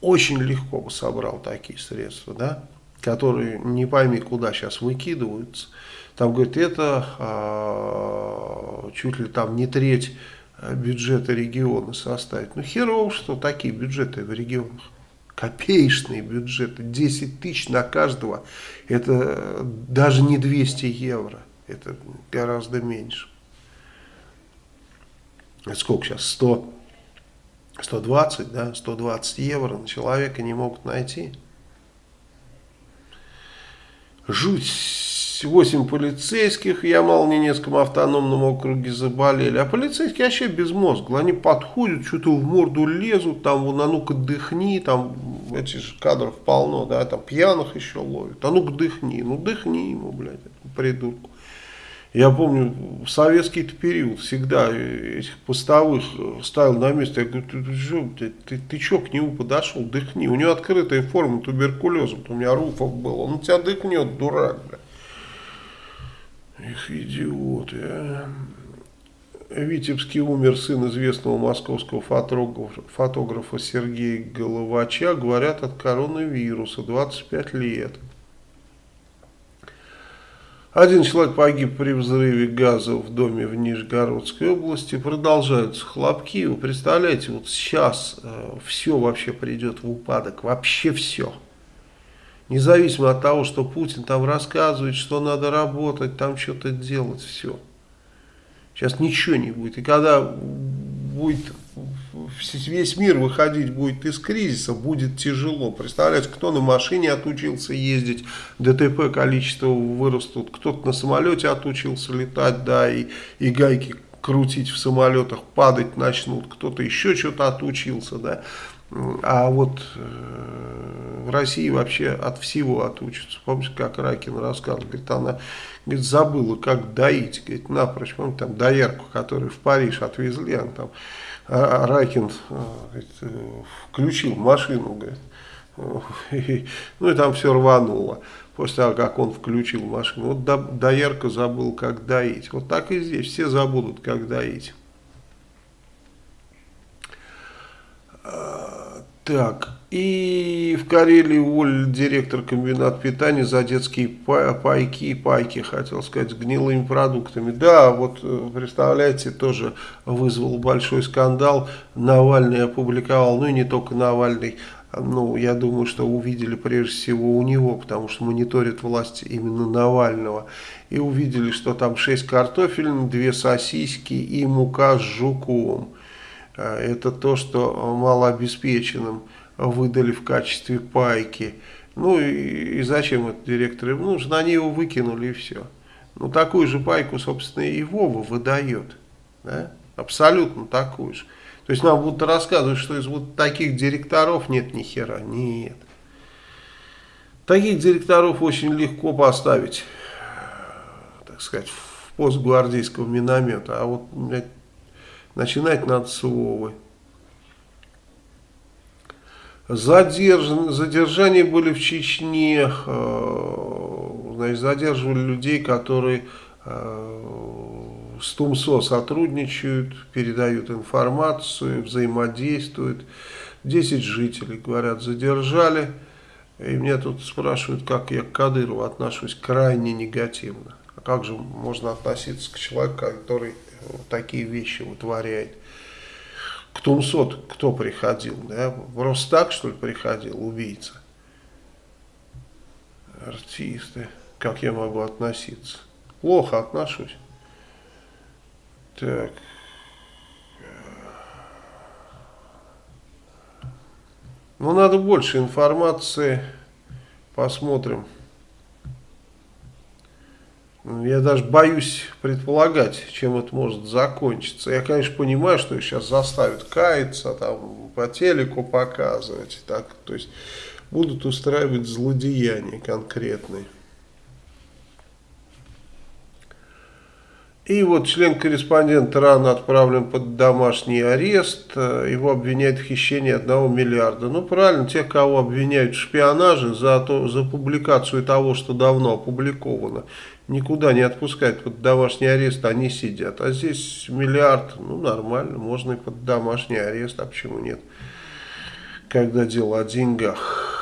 Очень легко бы собрал такие средства, да которые не пойми куда сейчас выкидываются. Там, говорит, это а, чуть ли там не треть бюджета региона составит. Ну, херово, что такие бюджеты в регионах. Копеечные бюджеты, 10 тысяч на каждого, это даже не 200 евро, это гораздо меньше. Сколько сейчас, 100, 120, да, 120 евро на человека не могут найти жуть. 8 полицейских в Ямал-Ненецком автономном округе заболели. А полицейские вообще безмозглые. Они подходят, что-то в морду лезут, там, вон, а ну-ка дыхни, там, этих же кадров полно, да, там пьяных еще ловят. А ну-ка дыхни, ну дыхни ему, блядь, придурку. Я помню, в советский период всегда этих постовых ставил на место. Я говорю, ты, ты, ты, ты, что к нему подошел, дыхни. У него открытая форма туберкулеза. У меня Руфов был. Он тебя дыхнет, дурак. Бля. Их идиоты, а. В Витебске умер сын известного московского фотографа Сергея Головача. Говорят, от коронавируса, 25 лет. Один человек погиб при взрыве газа в доме в Нижегородской области. Продолжаются хлопки. Вы представляете, вот сейчас э, все вообще придет в упадок. Вообще все. Независимо от того, что Путин там рассказывает, что надо работать, там что-то делать, все. Сейчас ничего не будет. И когда будет весь мир выходить будет из кризиса, будет тяжело. Представляете, кто на машине отучился ездить, ДТП количество вырастут, кто-то на самолете отучился летать, да, и, и гайки крутить в самолетах, падать начнут, кто-то еще что-то отучился, да. А вот э, в России вообще от всего отучатся. Помните, как Ракин рассказывал, говорит, она говорит, забыла, как доить, говорит, напрочь, помните, там доярку, которую в Париж отвезли, она там, а, а Ракин э, говорит, э, включил машину, говорит, и, ну и там все рвануло после того, как он включил машину. Вот доярка забыл, как доить. Вот так и здесь, все забудут, как доить. Так, и в Карелии уволили директор комбината питания за детские пайки и пайки, хотел сказать, с гнилыми продуктами. Да, вот э, представляете, тоже вызвал большой скандал. Навальный опубликовал, ну и не только Навальный, ну, я думаю, что увидели прежде всего у него, потому что мониторит власть именно Навального. И увидели, что там 6 картофелин, 2 сосиски и мука с жуком. А, это то, что малообеспеченным выдали в качестве пайки. Ну и, и зачем это директору нужно? Они его выкинули и все. Ну такую же пайку, собственно, и Вова выдает. Да? Абсолютно такую же. То есть нам будут рассказывать, что из вот таких директоров нет ни хера. Нет. Таких директоров очень легко поставить, так сказать, в пост гвардейского миномета. А вот, Начинать надо с Вовы. Задержан, задержания были в Чечне, э, значит, задерживали людей, которые э, с ТУМСО сотрудничают, передают информацию, взаимодействуют. 10 жителей, говорят, задержали. И меня тут спрашивают, как я к Кадырову отношусь крайне негативно. А как же можно относиться к человеку, который такие вещи вытворяет. К Тумсот кто приходил? Да? Просто так, что ли, приходил убийца? Артисты. Как я могу относиться? Плохо отношусь. Так. Ну, надо больше информации. Посмотрим. Я даже боюсь предполагать, чем это может закончиться. Я, конечно, понимаю, что их сейчас заставят каяться, там, по телеку показывать. Так, то есть будут устраивать злодеяния конкретные. И вот член-корреспондент рано отправлен под домашний арест. Его обвиняют в хищении 1 миллиарда. Ну, правильно, тех, кого обвиняют в шпионаже за, то, за публикацию того, что давно опубликовано никуда не отпускают под домашний арест, они сидят. А здесь миллиард, ну нормально, можно и под домашний арест, а почему нет, когда дело о деньгах.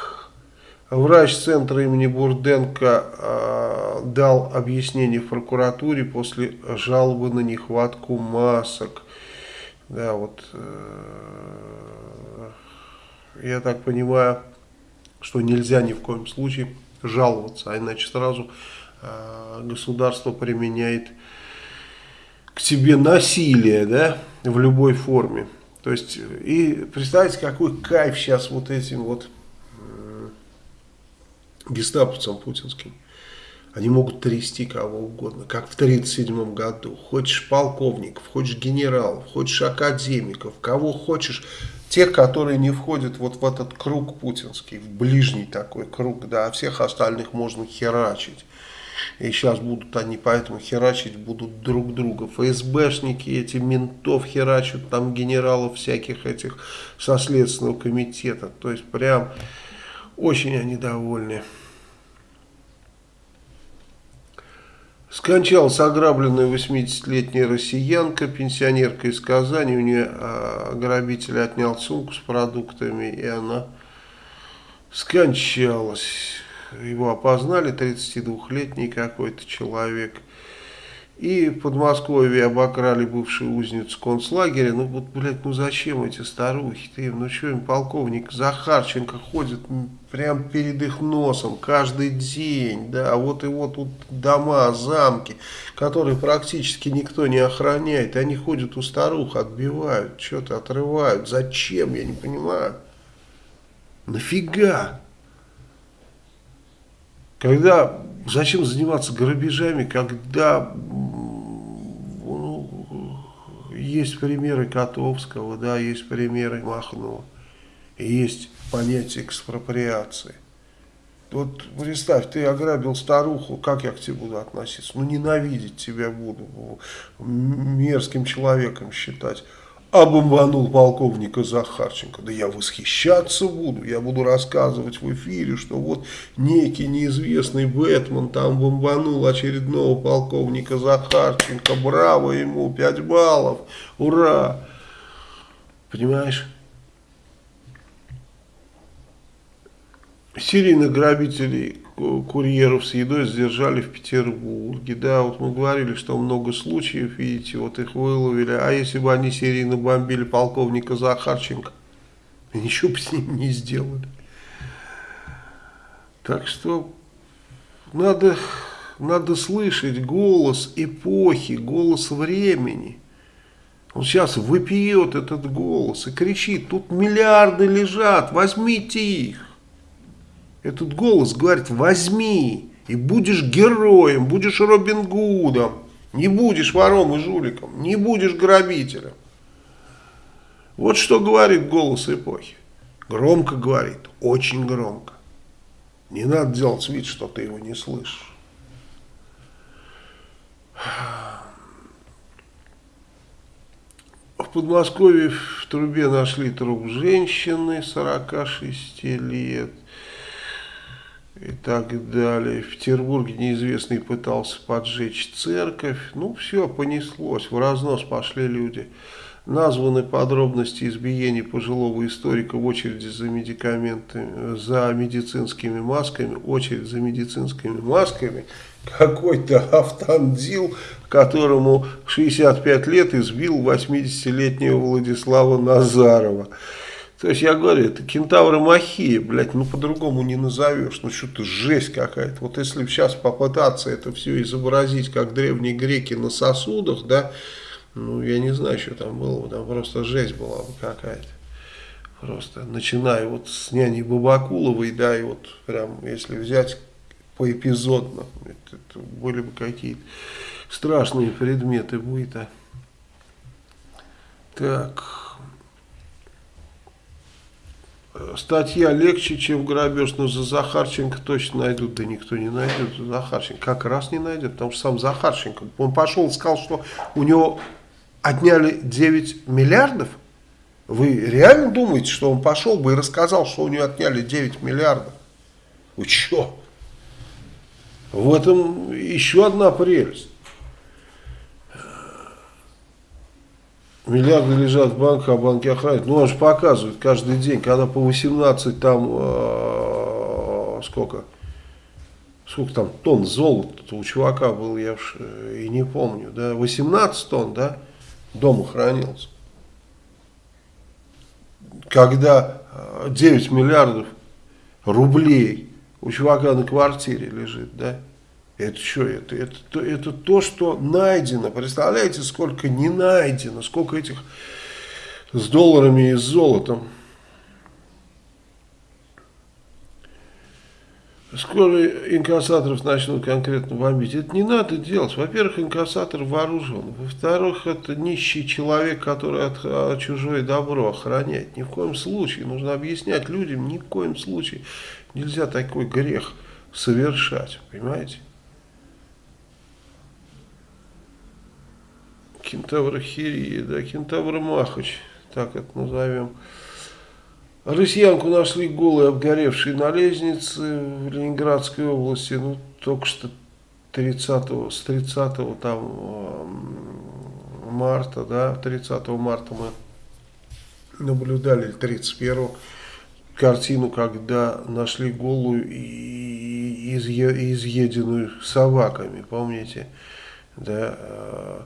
Врач центра имени Бурденко э, дал объяснение в прокуратуре после жалобы на нехватку масок. Да, вот, э, я так понимаю, что нельзя ни в коем случае жаловаться, а иначе сразу государство применяет к тебе насилие, да, в любой форме. То есть, и представьте, какой кайф сейчас вот этим вот э, гестаповцам путинским. Они могут трясти кого угодно, как в 1937 году. Хочешь полковников, хочешь генералов, хочешь академиков, кого хочешь. Тех, которые не входят вот в этот круг путинский, в ближний такой круг, да, а всех остальных можно херачить. И сейчас будут они поэтому херачить будут друг друга. ФСБшники эти ментов херачат, там генералов всяких этих со Следственного комитета. То есть прям очень они довольны. Скончалась ограбленная 80-летняя россиянка, пенсионерка из Казани. У нее а, отнял сумку с продуктами, и она скончалась. Его опознали, 32-летний какой-то человек. И в Подмосковье обокрали бывшую узницу концлагеря. Ну вот, блядь, ну зачем эти старухи? Ты, ну что им полковник Захарченко ходит прямо перед их носом каждый день, да, а вот его тут дома, замки, которые практически никто не охраняет, они ходят у старух, отбивают, что-то отрывают. Зачем, я не понимаю. Нафига? Когда, зачем заниматься грабежами, когда ну, есть примеры Котовского, да, есть примеры Махнова, есть понятие экспроприации. Вот представь, ты ограбил старуху, как я к тебе буду относиться? Ну, ненавидеть тебя буду, мерзким человеком считать обомбанул полковника Захарченко. Да я восхищаться буду, я буду рассказывать в эфире, что вот некий неизвестный Бэтмен там бомбанул очередного полковника Захарченко, браво ему, 5 баллов, ура! Понимаешь? Серийных грабителей курьеров с едой задержали в Петербурге. Да, вот мы говорили, что много случаев, видите, вот их выловили. А если бы они серийно бомбили полковника Захарченко, ничего бы с ним не сделали. Так что надо, надо слышать голос эпохи, голос времени. Он сейчас выпьет этот голос и кричит, тут миллиарды лежат, возьмите их. Этот голос говорит, возьми, и будешь героем, будешь Робин Гудом, не будешь вором и жуликом, не будешь грабителем. Вот что говорит голос эпохи. Громко говорит, очень громко. Не надо делать вид, что ты его не слышишь. В Подмосковье в трубе нашли труп женщины 46 лет и так далее. В Петербурге неизвестный пытался поджечь церковь. Ну, все понеслось, в разнос пошли люди. Названы подробности избиений пожилого историка в очереди за медикаментами, за медицинскими масками, очередь за медицинскими масками. Какой-то автандил, которому 65 лет избил 80-летнего Владислава Назарова. То есть я говорю, это кентавры махия, блядь, ну по-другому не назовешь, ну что-то жесть какая-то. Вот если сейчас попытаться это все изобразить, как древние греки на сосудах, да, ну я не знаю, что там было, там просто жесть была бы какая-то. Просто начиная вот с няни Бабакуловой, да, и вот прям если взять поэпизодно, это, это были бы какие-то страшные предметы быта. Так статья легче, чем грабеж, но за Захарченко точно найдут. Да никто не найдет за Захарченко. Как раз не найдет, потому что сам Захарченко, он пошел сказал, что у него отняли 9 миллиардов. Вы реально думаете, что он пошел бы и рассказал, что у него отняли 9 миллиардов? Вы что? В этом еще одна прелесть. Миллиарды лежат в банках, а банки охраняют. Ну, он же показывает каждый день, когда по 18 там, э, сколько, сколько там тонн золота у чувака был, я уж э, и не помню, да, 18 тонн, да, дома хранился. Когда 9 э, миллиардов рублей у чувака на квартире лежит, да, это что? Это, это, это то, что найдено. Представляете, сколько не найдено, сколько этих с долларами и с золотом. Скоро инкассаторов начнут конкретно бомбить. Это не надо делать. Во-первых, инкассатор вооружен. Во-вторых, это нищий человек, который от, от чужое добро охраняет. Ни в коем случае. Нужно объяснять людям, ни в коем случае нельзя такой грех совершать. Понимаете? Кентавр Хирия, да, Кентавр Махач, так это назовем. Россиянку нашли голой, обгоревшей на лестнице в Ленинградской области, ну, только что 30 с 30 там марта, да, 30 марта мы наблюдали, 31 картину, когда нашли голую и изъеденную собаками, помните, да, э,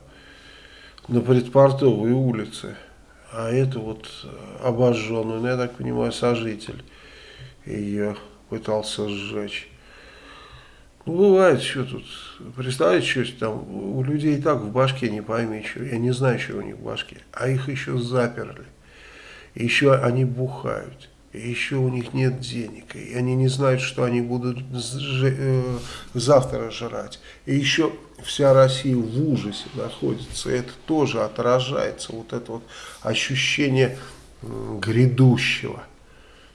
на предпортовой улице. А это вот обожженную, ну, я так понимаю, сожитель ее пытался сжечь. Ну, бывает, что тут, представляете, что там, у людей и так в башке не пойми, что, я не знаю, что у них в башке, а их еще заперли, еще они бухают, еще у них нет денег, и они не знают, что они будут э, завтра жрать, и еще вся Россия в ужасе находится, это тоже отражается, вот это вот ощущение грядущего,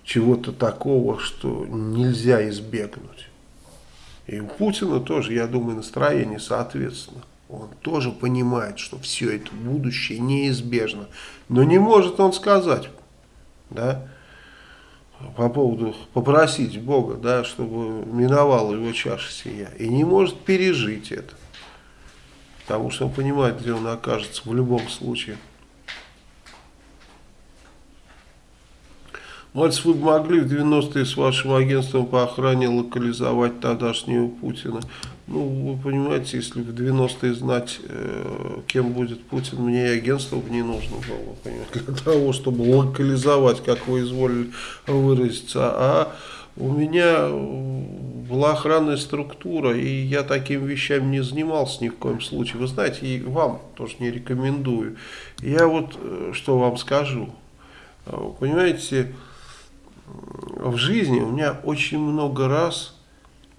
чего-то такого, что нельзя избегнуть. И у Путина тоже, я думаю, настроение соответственно. Он тоже понимает, что все это будущее неизбежно. Но не может он сказать, да, по поводу попросить Бога, да, чтобы миновала его чаша сия. И не может пережить это. Потому что он понимает, где он окажется в любом случае. Мальцев, вы могли в 90-е с вашим агентством по охране локализовать тогдашнего Путина. Ну, вы понимаете, если в 90-е знать, э, кем будет Путин, мне и агентство бы не нужно было, понимаете, для того, чтобы локализовать, как вы изволили выразиться. А у меня была охранная структура, и я такими вещами не занимался ни в коем случае. Вы знаете, и вам тоже не рекомендую. Я вот э, что вам скажу. Понимаете, в жизни у меня очень много раз,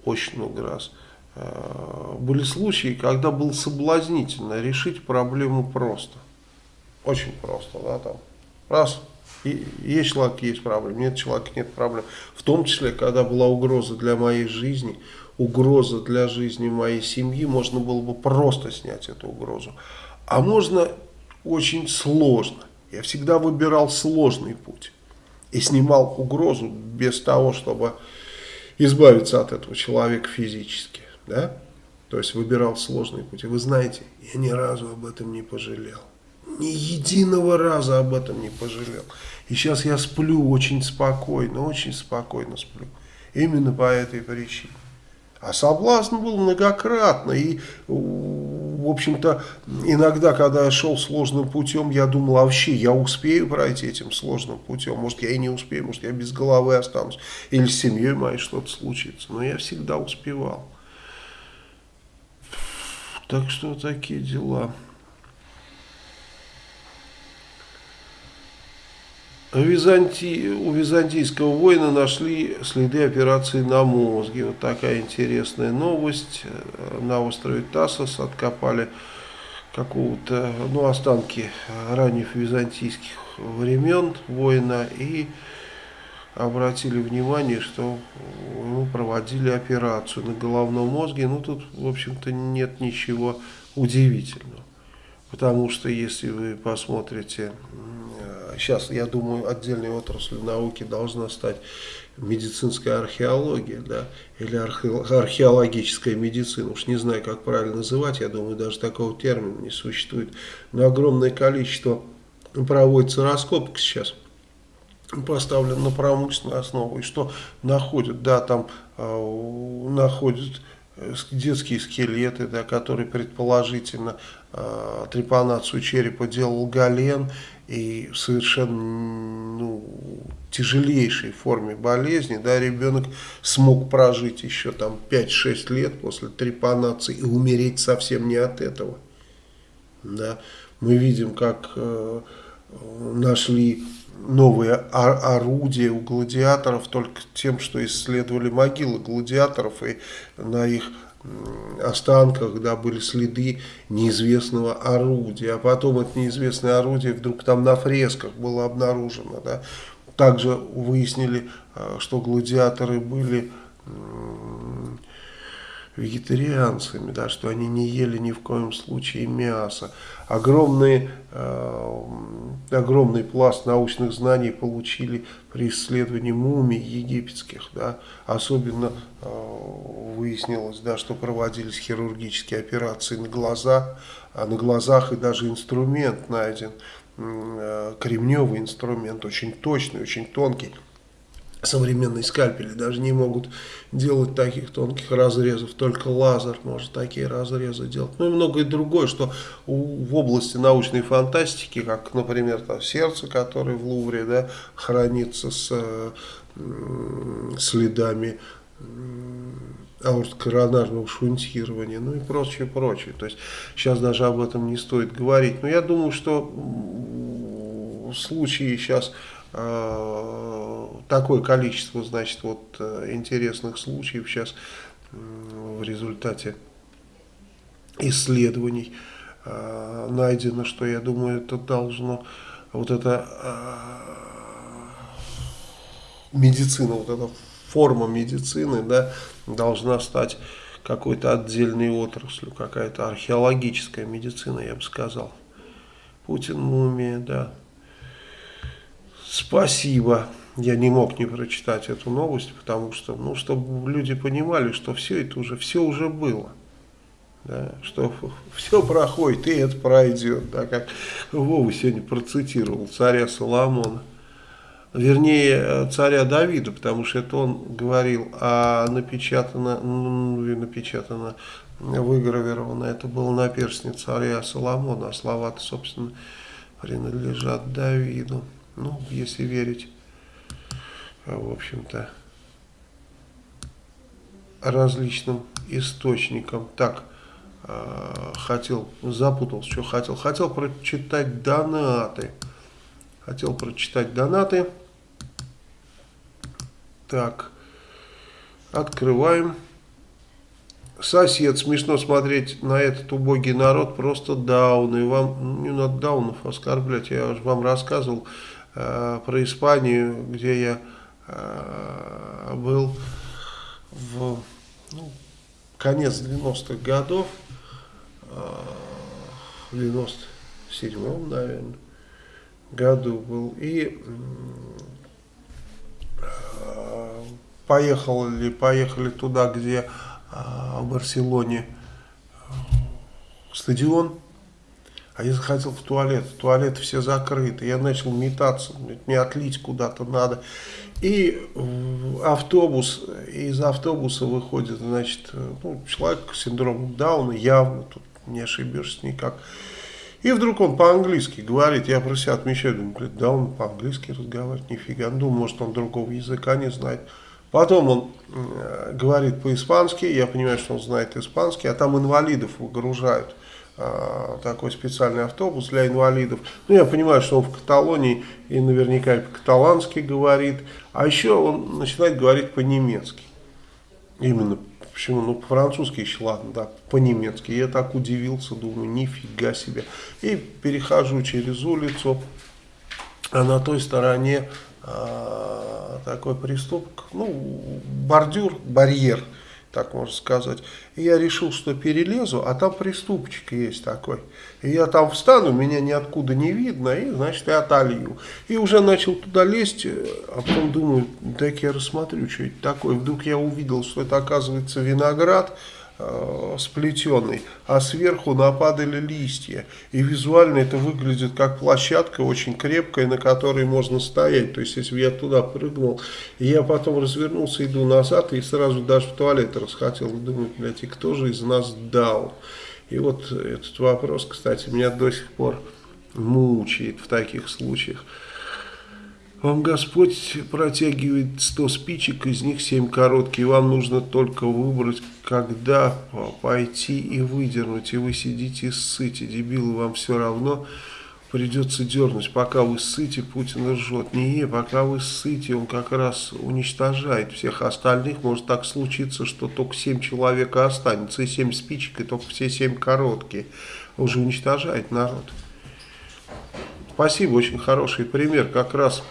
очень много раз, э, были случаи, когда было соблазнительно решить проблему просто. Очень просто, да, там, раз, есть человек, есть проблема, нет человека, нет проблем. В том числе, когда была угроза для моей жизни, угроза для жизни моей семьи, можно было бы просто снять эту угрозу. А можно очень сложно. Я всегда выбирал сложный путь и снимал угрозу без того, чтобы избавиться от этого человека физически. Да? То есть выбирал сложный путь. И вы знаете, я ни разу об этом не пожалел. Ни единого раза об этом не пожалел. И сейчас я сплю очень спокойно, очень спокойно сплю. Именно по этой причине. А соблазн был многократно. И в общем-то, иногда, когда я шел сложным путем, я думал, а вообще я успею пройти этим сложным путем. Может, я и не успею, может, я без головы останусь. Или с семьей моей что-то случится. Но я всегда успевал. Так что такие дела. Византи... У византийского воина нашли следы операции на мозге. Вот такая интересная новость. На острове Тасос откопали какого-то, ну, останки ранних византийских времен воина и обратили внимание, что ну, проводили операцию на головном мозге. Ну, тут, в общем-то, нет ничего удивительного. Потому что, если вы посмотрите сейчас, я думаю, отдельной отраслью науки должна стать медицинская археология, да, или археологическая медицина, уж не знаю, как правильно называть, я думаю, даже такого термина не существует, но огромное количество проводится раскопок сейчас, поставлен на промышленную основу, и что находят, да, там э, находят детские скелеты, да, которые предположительно э, трепанацию черепа делал Гален, и в совершенно ну, тяжелейшей форме болезни, да, ребенок смог прожить еще там 5-6 лет после трепанации и умереть совсем не от этого. Да. Мы видим, как э, нашли новые орудия у гладиаторов только тем, что исследовали могилы гладиаторов и на их останках, да, были следы неизвестного орудия, а потом это неизвестное орудие вдруг там на фресках было обнаружено, да. Также выяснили, э, что гладиаторы были вегетарианцами, да, что они не ели ни в коем случае мясо. Огромный, э, огромный пласт научных знаний получили при исследовании мумий египетских. Да. Особенно э, выяснилось, да, что проводились хирургические операции на глазах, а на глазах и даже инструмент найден, э, кремневый инструмент, очень точный, очень тонкий современные скальпели даже не могут делать таких тонких разрезов, только лазер может такие разрезы делать. Ну и многое другое, что в области научной фантастики, как, например, там, сердце, которое в Лувре да, хранится с э, следами аорт-коронарного шунтирования, ну и прочее, прочее. То есть сейчас даже об этом не стоит говорить. Но я думаю, что случаи сейчас Э, такое количество, значит, вот э, интересных случаев сейчас в результате исследований э, найдено, что я думаю, это должно, вот эта медицина, вот эта форма медицины, да, должна стать какой-то отдельной отраслью, какая-то археологическая медицина, я бы сказал. Путин мумия, да. Спасибо. Я не мог не прочитать эту новость, потому что, ну, чтобы люди понимали, что все это уже, все уже было. Да, что все проходит, и это пройдет, да, как Вова сегодня процитировал царя Соломона. Вернее, царя Давида, потому что это он говорил, а напечатано, ну, напечатано, выгравировано, это было на перстне царя Соломона, а слова-то, собственно, принадлежат Давиду. Ну, если верить, а, в общем-то, различным источникам. Так, а, хотел, запутался, что хотел. Хотел прочитать донаты. Хотел прочитать донаты. Так, открываем. Сосед, смешно смотреть на этот убогий народ, просто дауны. Вам не надо даунов оскорблять, я уже вам рассказывал э, про Испанию, где я э, был в ну, конец 90-х годов, э, в 97-м, наверное, году был, и э, поехали, поехали туда, где э, в Барселоне стадион, а я захотел в туалет, туалеты все закрыты. Я начал метаться, мне отлить куда-то надо. И автобус, из автобуса выходит, значит, ну, человек с синдромом Дауна, явно, тут не ошибешься никак. И вдруг он по-английски говорит, я про себя отмечаю, думаю, блин, да он по-английски разговаривает, нифига, думаю, может он другого языка не знает. Потом он э, говорит по-испански, я понимаю, что он знает испанский, а там инвалидов выгружают. А, такой специальный автобус для инвалидов. Ну, я понимаю, что он в Каталонии и наверняка по-каталански говорит. А еще он начинает говорить по-немецки. Именно Почему? Ну, по-французски еще ладно, да, по-немецки. Я так удивился, думаю, нифига себе. И перехожу через улицу, а на той стороне а, такой приступок, ну, бордюр, барьер, так можно сказать. И я решил, что перелезу, а там приступчик есть такой. И я там встану, меня ниоткуда не видно, и, значит, я отолью. И уже начал туда лезть, а потом думаю, дай-ка я рассмотрю, что это такое. Вдруг я увидел, что это, оказывается, виноград, э, сплетенный, а сверху нападали листья. И визуально это выглядит как площадка очень крепкая, на которой можно стоять. То есть, если я туда прыгнул, я потом развернулся, иду назад, и сразу даже в туалет расхотел. Думаю, блядь, и кто же из нас дал? И вот этот вопрос, кстати, меня до сих пор мучает в таких случаях. Вам Господь протягивает 100 спичек, из них 7 короткие. Вам нужно только выбрать, когда пойти и выдернуть. И вы сидите и ссыте. Дебилы, вам все равно придется дернуть. Пока вы ссыте, Путин ржет. Не, пока вы ссыте, он как раз уничтожает всех остальных. Может так случиться, что только 7 человек останется. И 7 спичек, и только все 7 короткие. Он же уничтожает народ. Спасибо, очень хороший пример. Как раз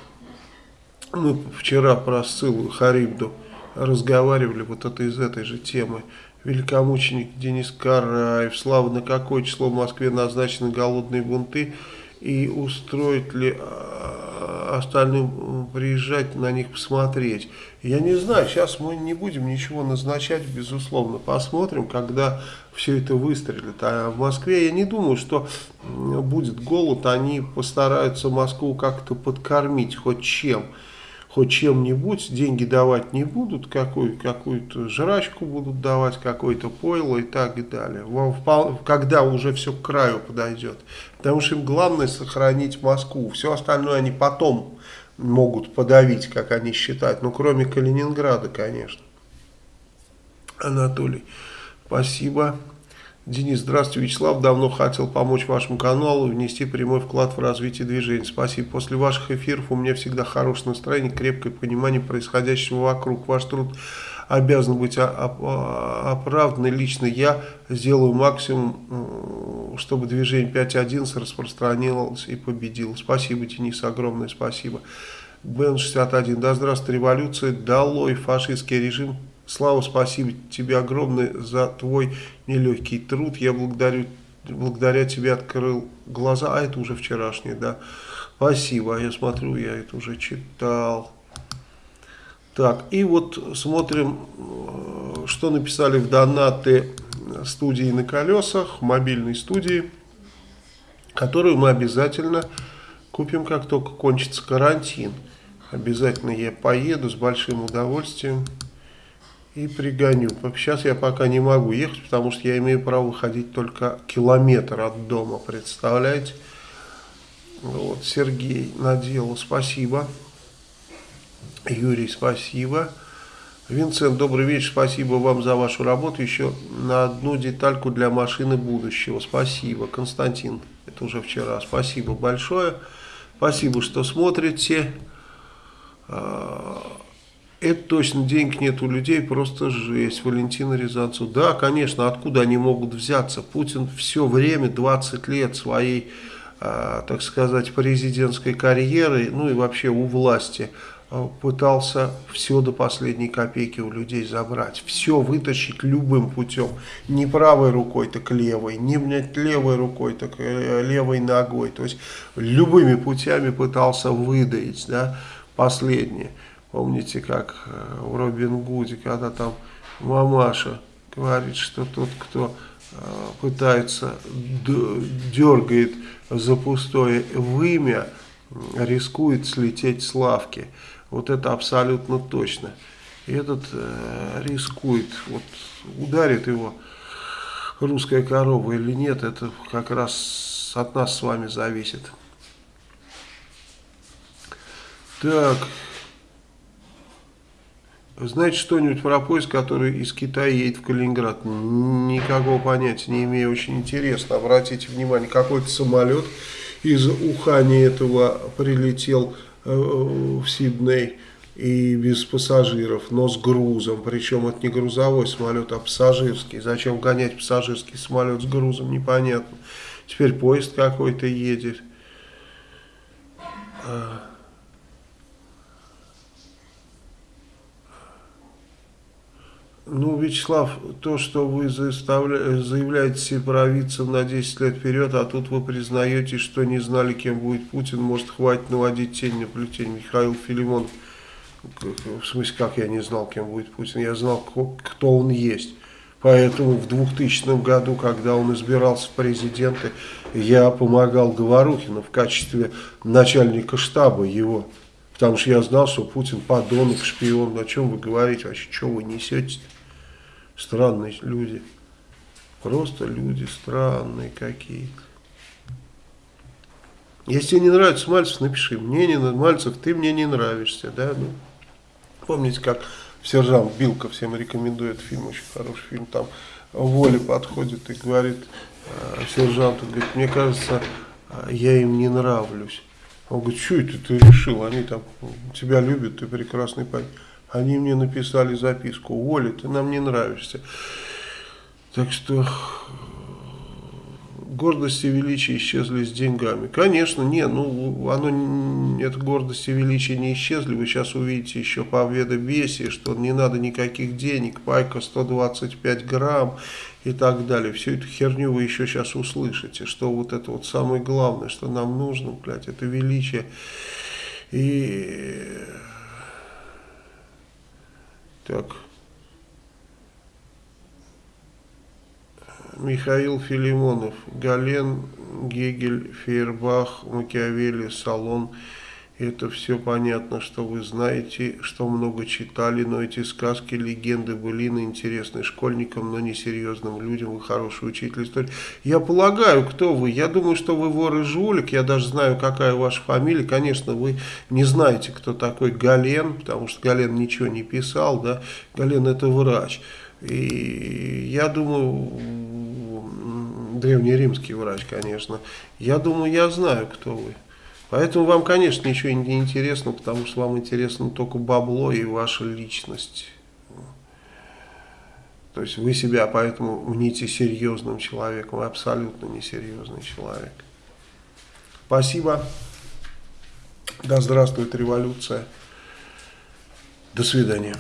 мы вчера про ссылу Харибду разговаривали вот это из этой же темы. Великомученик Денис Караев, слава на какое число в Москве назначены голодные бунты и устроить ли а, остальным приезжать на них посмотреть. Я не знаю, сейчас мы не будем ничего назначать, безусловно. Посмотрим, когда все это выстрелит. А в Москве я не думаю, что будет голод. Они постараются Москву как-то подкормить хоть чем. Хоть чем-нибудь, деньги давать не будут, какую, какую-то жрачку будут давать, какое-то пойло и так далее. Когда уже все к краю подойдет. Потому что им главное сохранить Москву. Все остальное они потом могут подавить, как они считают. Ну, кроме Калининграда, конечно. Анатолий, спасибо. Денис, здравствуйте. Вячеслав, давно хотел помочь вашему каналу, внести прямой вклад в развитие движения. Спасибо. После ваших эфиров у меня всегда хорошее настроение, крепкое понимание происходящего вокруг. Ваш труд обязан быть оправдан. Лично я сделаю максимум, чтобы движение 5.11 распространилось и победило. Спасибо, Денис, огромное спасибо. Бен-61. Да здравствует революция, долой фашистский режим. Слава, спасибо тебе огромное за твой нелегкий труд. Я благодарю, благодаря тебе открыл глаза. А это уже вчерашний, да. Спасибо. Я смотрю, я это уже читал. Так, и вот смотрим, э, что написали в донаты студии на колесах, мобильной студии, которую мы обязательно купим, как только кончится карантин. Обязательно я поеду с большим удовольствием и пригоню. Сейчас я пока не могу ехать, потому что я имею право выходить только километр от дома, представляете? Вот, Сергей наделал, спасибо. Юрий, спасибо. Винсент, добрый вечер, спасибо вам за вашу работу. Еще на одну детальку для машины будущего. Спасибо. Константин, это уже вчера. Спасибо большое. Спасибо, что смотрите. А, это точно, денег нет у людей, просто жесть. Валентина Рязанцев. Да, конечно, откуда они могут взяться? Путин все время, 20 лет своей, э, так сказать, президентской карьеры, ну и вообще у власти, э, пытался все до последней копейки у людей забрать. Все вытащить любым путем. Не правой рукой, так левой. Не блядь, левой рукой, так э, левой ногой. То есть любыми путями пытался выдаить да, последнее. Помните, как э, в Робин Гуде, когда там мамаша говорит, что тот, кто э, пытается, дергает за пустое вымя, рискует слететь с лавки. Вот это абсолютно точно. И этот э, рискует, вот ударит его русская корова или нет, это как раз от нас с вами зависит. Так, знаете что-нибудь про поезд, который из Китая едет в Калининград? Никакого понятия не имею, очень интересно. Обратите внимание, какой-то самолет из Ухани этого прилетел э, в Сидней и без пассажиров, но с грузом. Причем это не грузовой самолет, а пассажирский. Зачем гонять пассажирский самолет с грузом, непонятно. Теперь поезд какой-то едет. Ну, Вячеслав, то, что вы заявляете сепаровицам на 10 лет вперед, а тут вы признаете, что не знали, кем будет Путин, может, хватит наводить тень на плетень. Михаил Филимон, в смысле, как я не знал, кем будет Путин, я знал, кто он есть. Поэтому в 2000 году, когда он избирался в президенты, я помогал Говорухину в качестве начальника штаба его. Потому что я знал, что Путин подонок, шпион. О чем вы говорите вообще? Что вы несете -то? Странные люди. Просто люди странные какие-то. Если тебе не нравится Мальцев, напиши. Мне не Мальцев, ты мне не нравишься. Да? Ну, помните, как сержант Билка всем рекомендует фильм, очень хороший фильм. Там Воля подходит и говорит э, сержанту, говорит, мне кажется, э, я им не нравлюсь. Он говорит, что это ты решил? Они там тебя любят, ты прекрасный парень. Они мне написали записку, Оля, ты нам не нравишься. Так что гордость и величие исчезли с деньгами. Конечно, не, ну, оно, эта гордость и величие не исчезли. Вы сейчас увидите еще по ведобесии, что не надо никаких денег, пайка 125 грамм и так далее. Всю эту херню вы еще сейчас услышите, что вот это вот самое главное, что нам нужно, блядь, это величие. И так. Михаил Филимонов, Гален, Гегель, Фейербах, Макиавелли, Салон Это все понятно, что вы знаете, что много читали, но эти сказки, легенды, былины интересны школьникам, но не серьезным людям. Вы хороший учитель истории. Я полагаю, кто вы? Я думаю, что вы вор и жулик. Я даже знаю, какая ваша фамилия. Конечно, вы не знаете, кто такой Гален, потому что Гален ничего не писал. Да? Гален это врач. И я думаю, древнеримский врач, конечно. Я думаю, я знаю, кто вы. Поэтому вам, конечно, ничего не интересно, потому что вам интересно только бабло и ваша личность. То есть вы себя поэтому мните серьезным человеком, вы абсолютно несерьезный человек. Спасибо. Да здравствует революция. До свидания.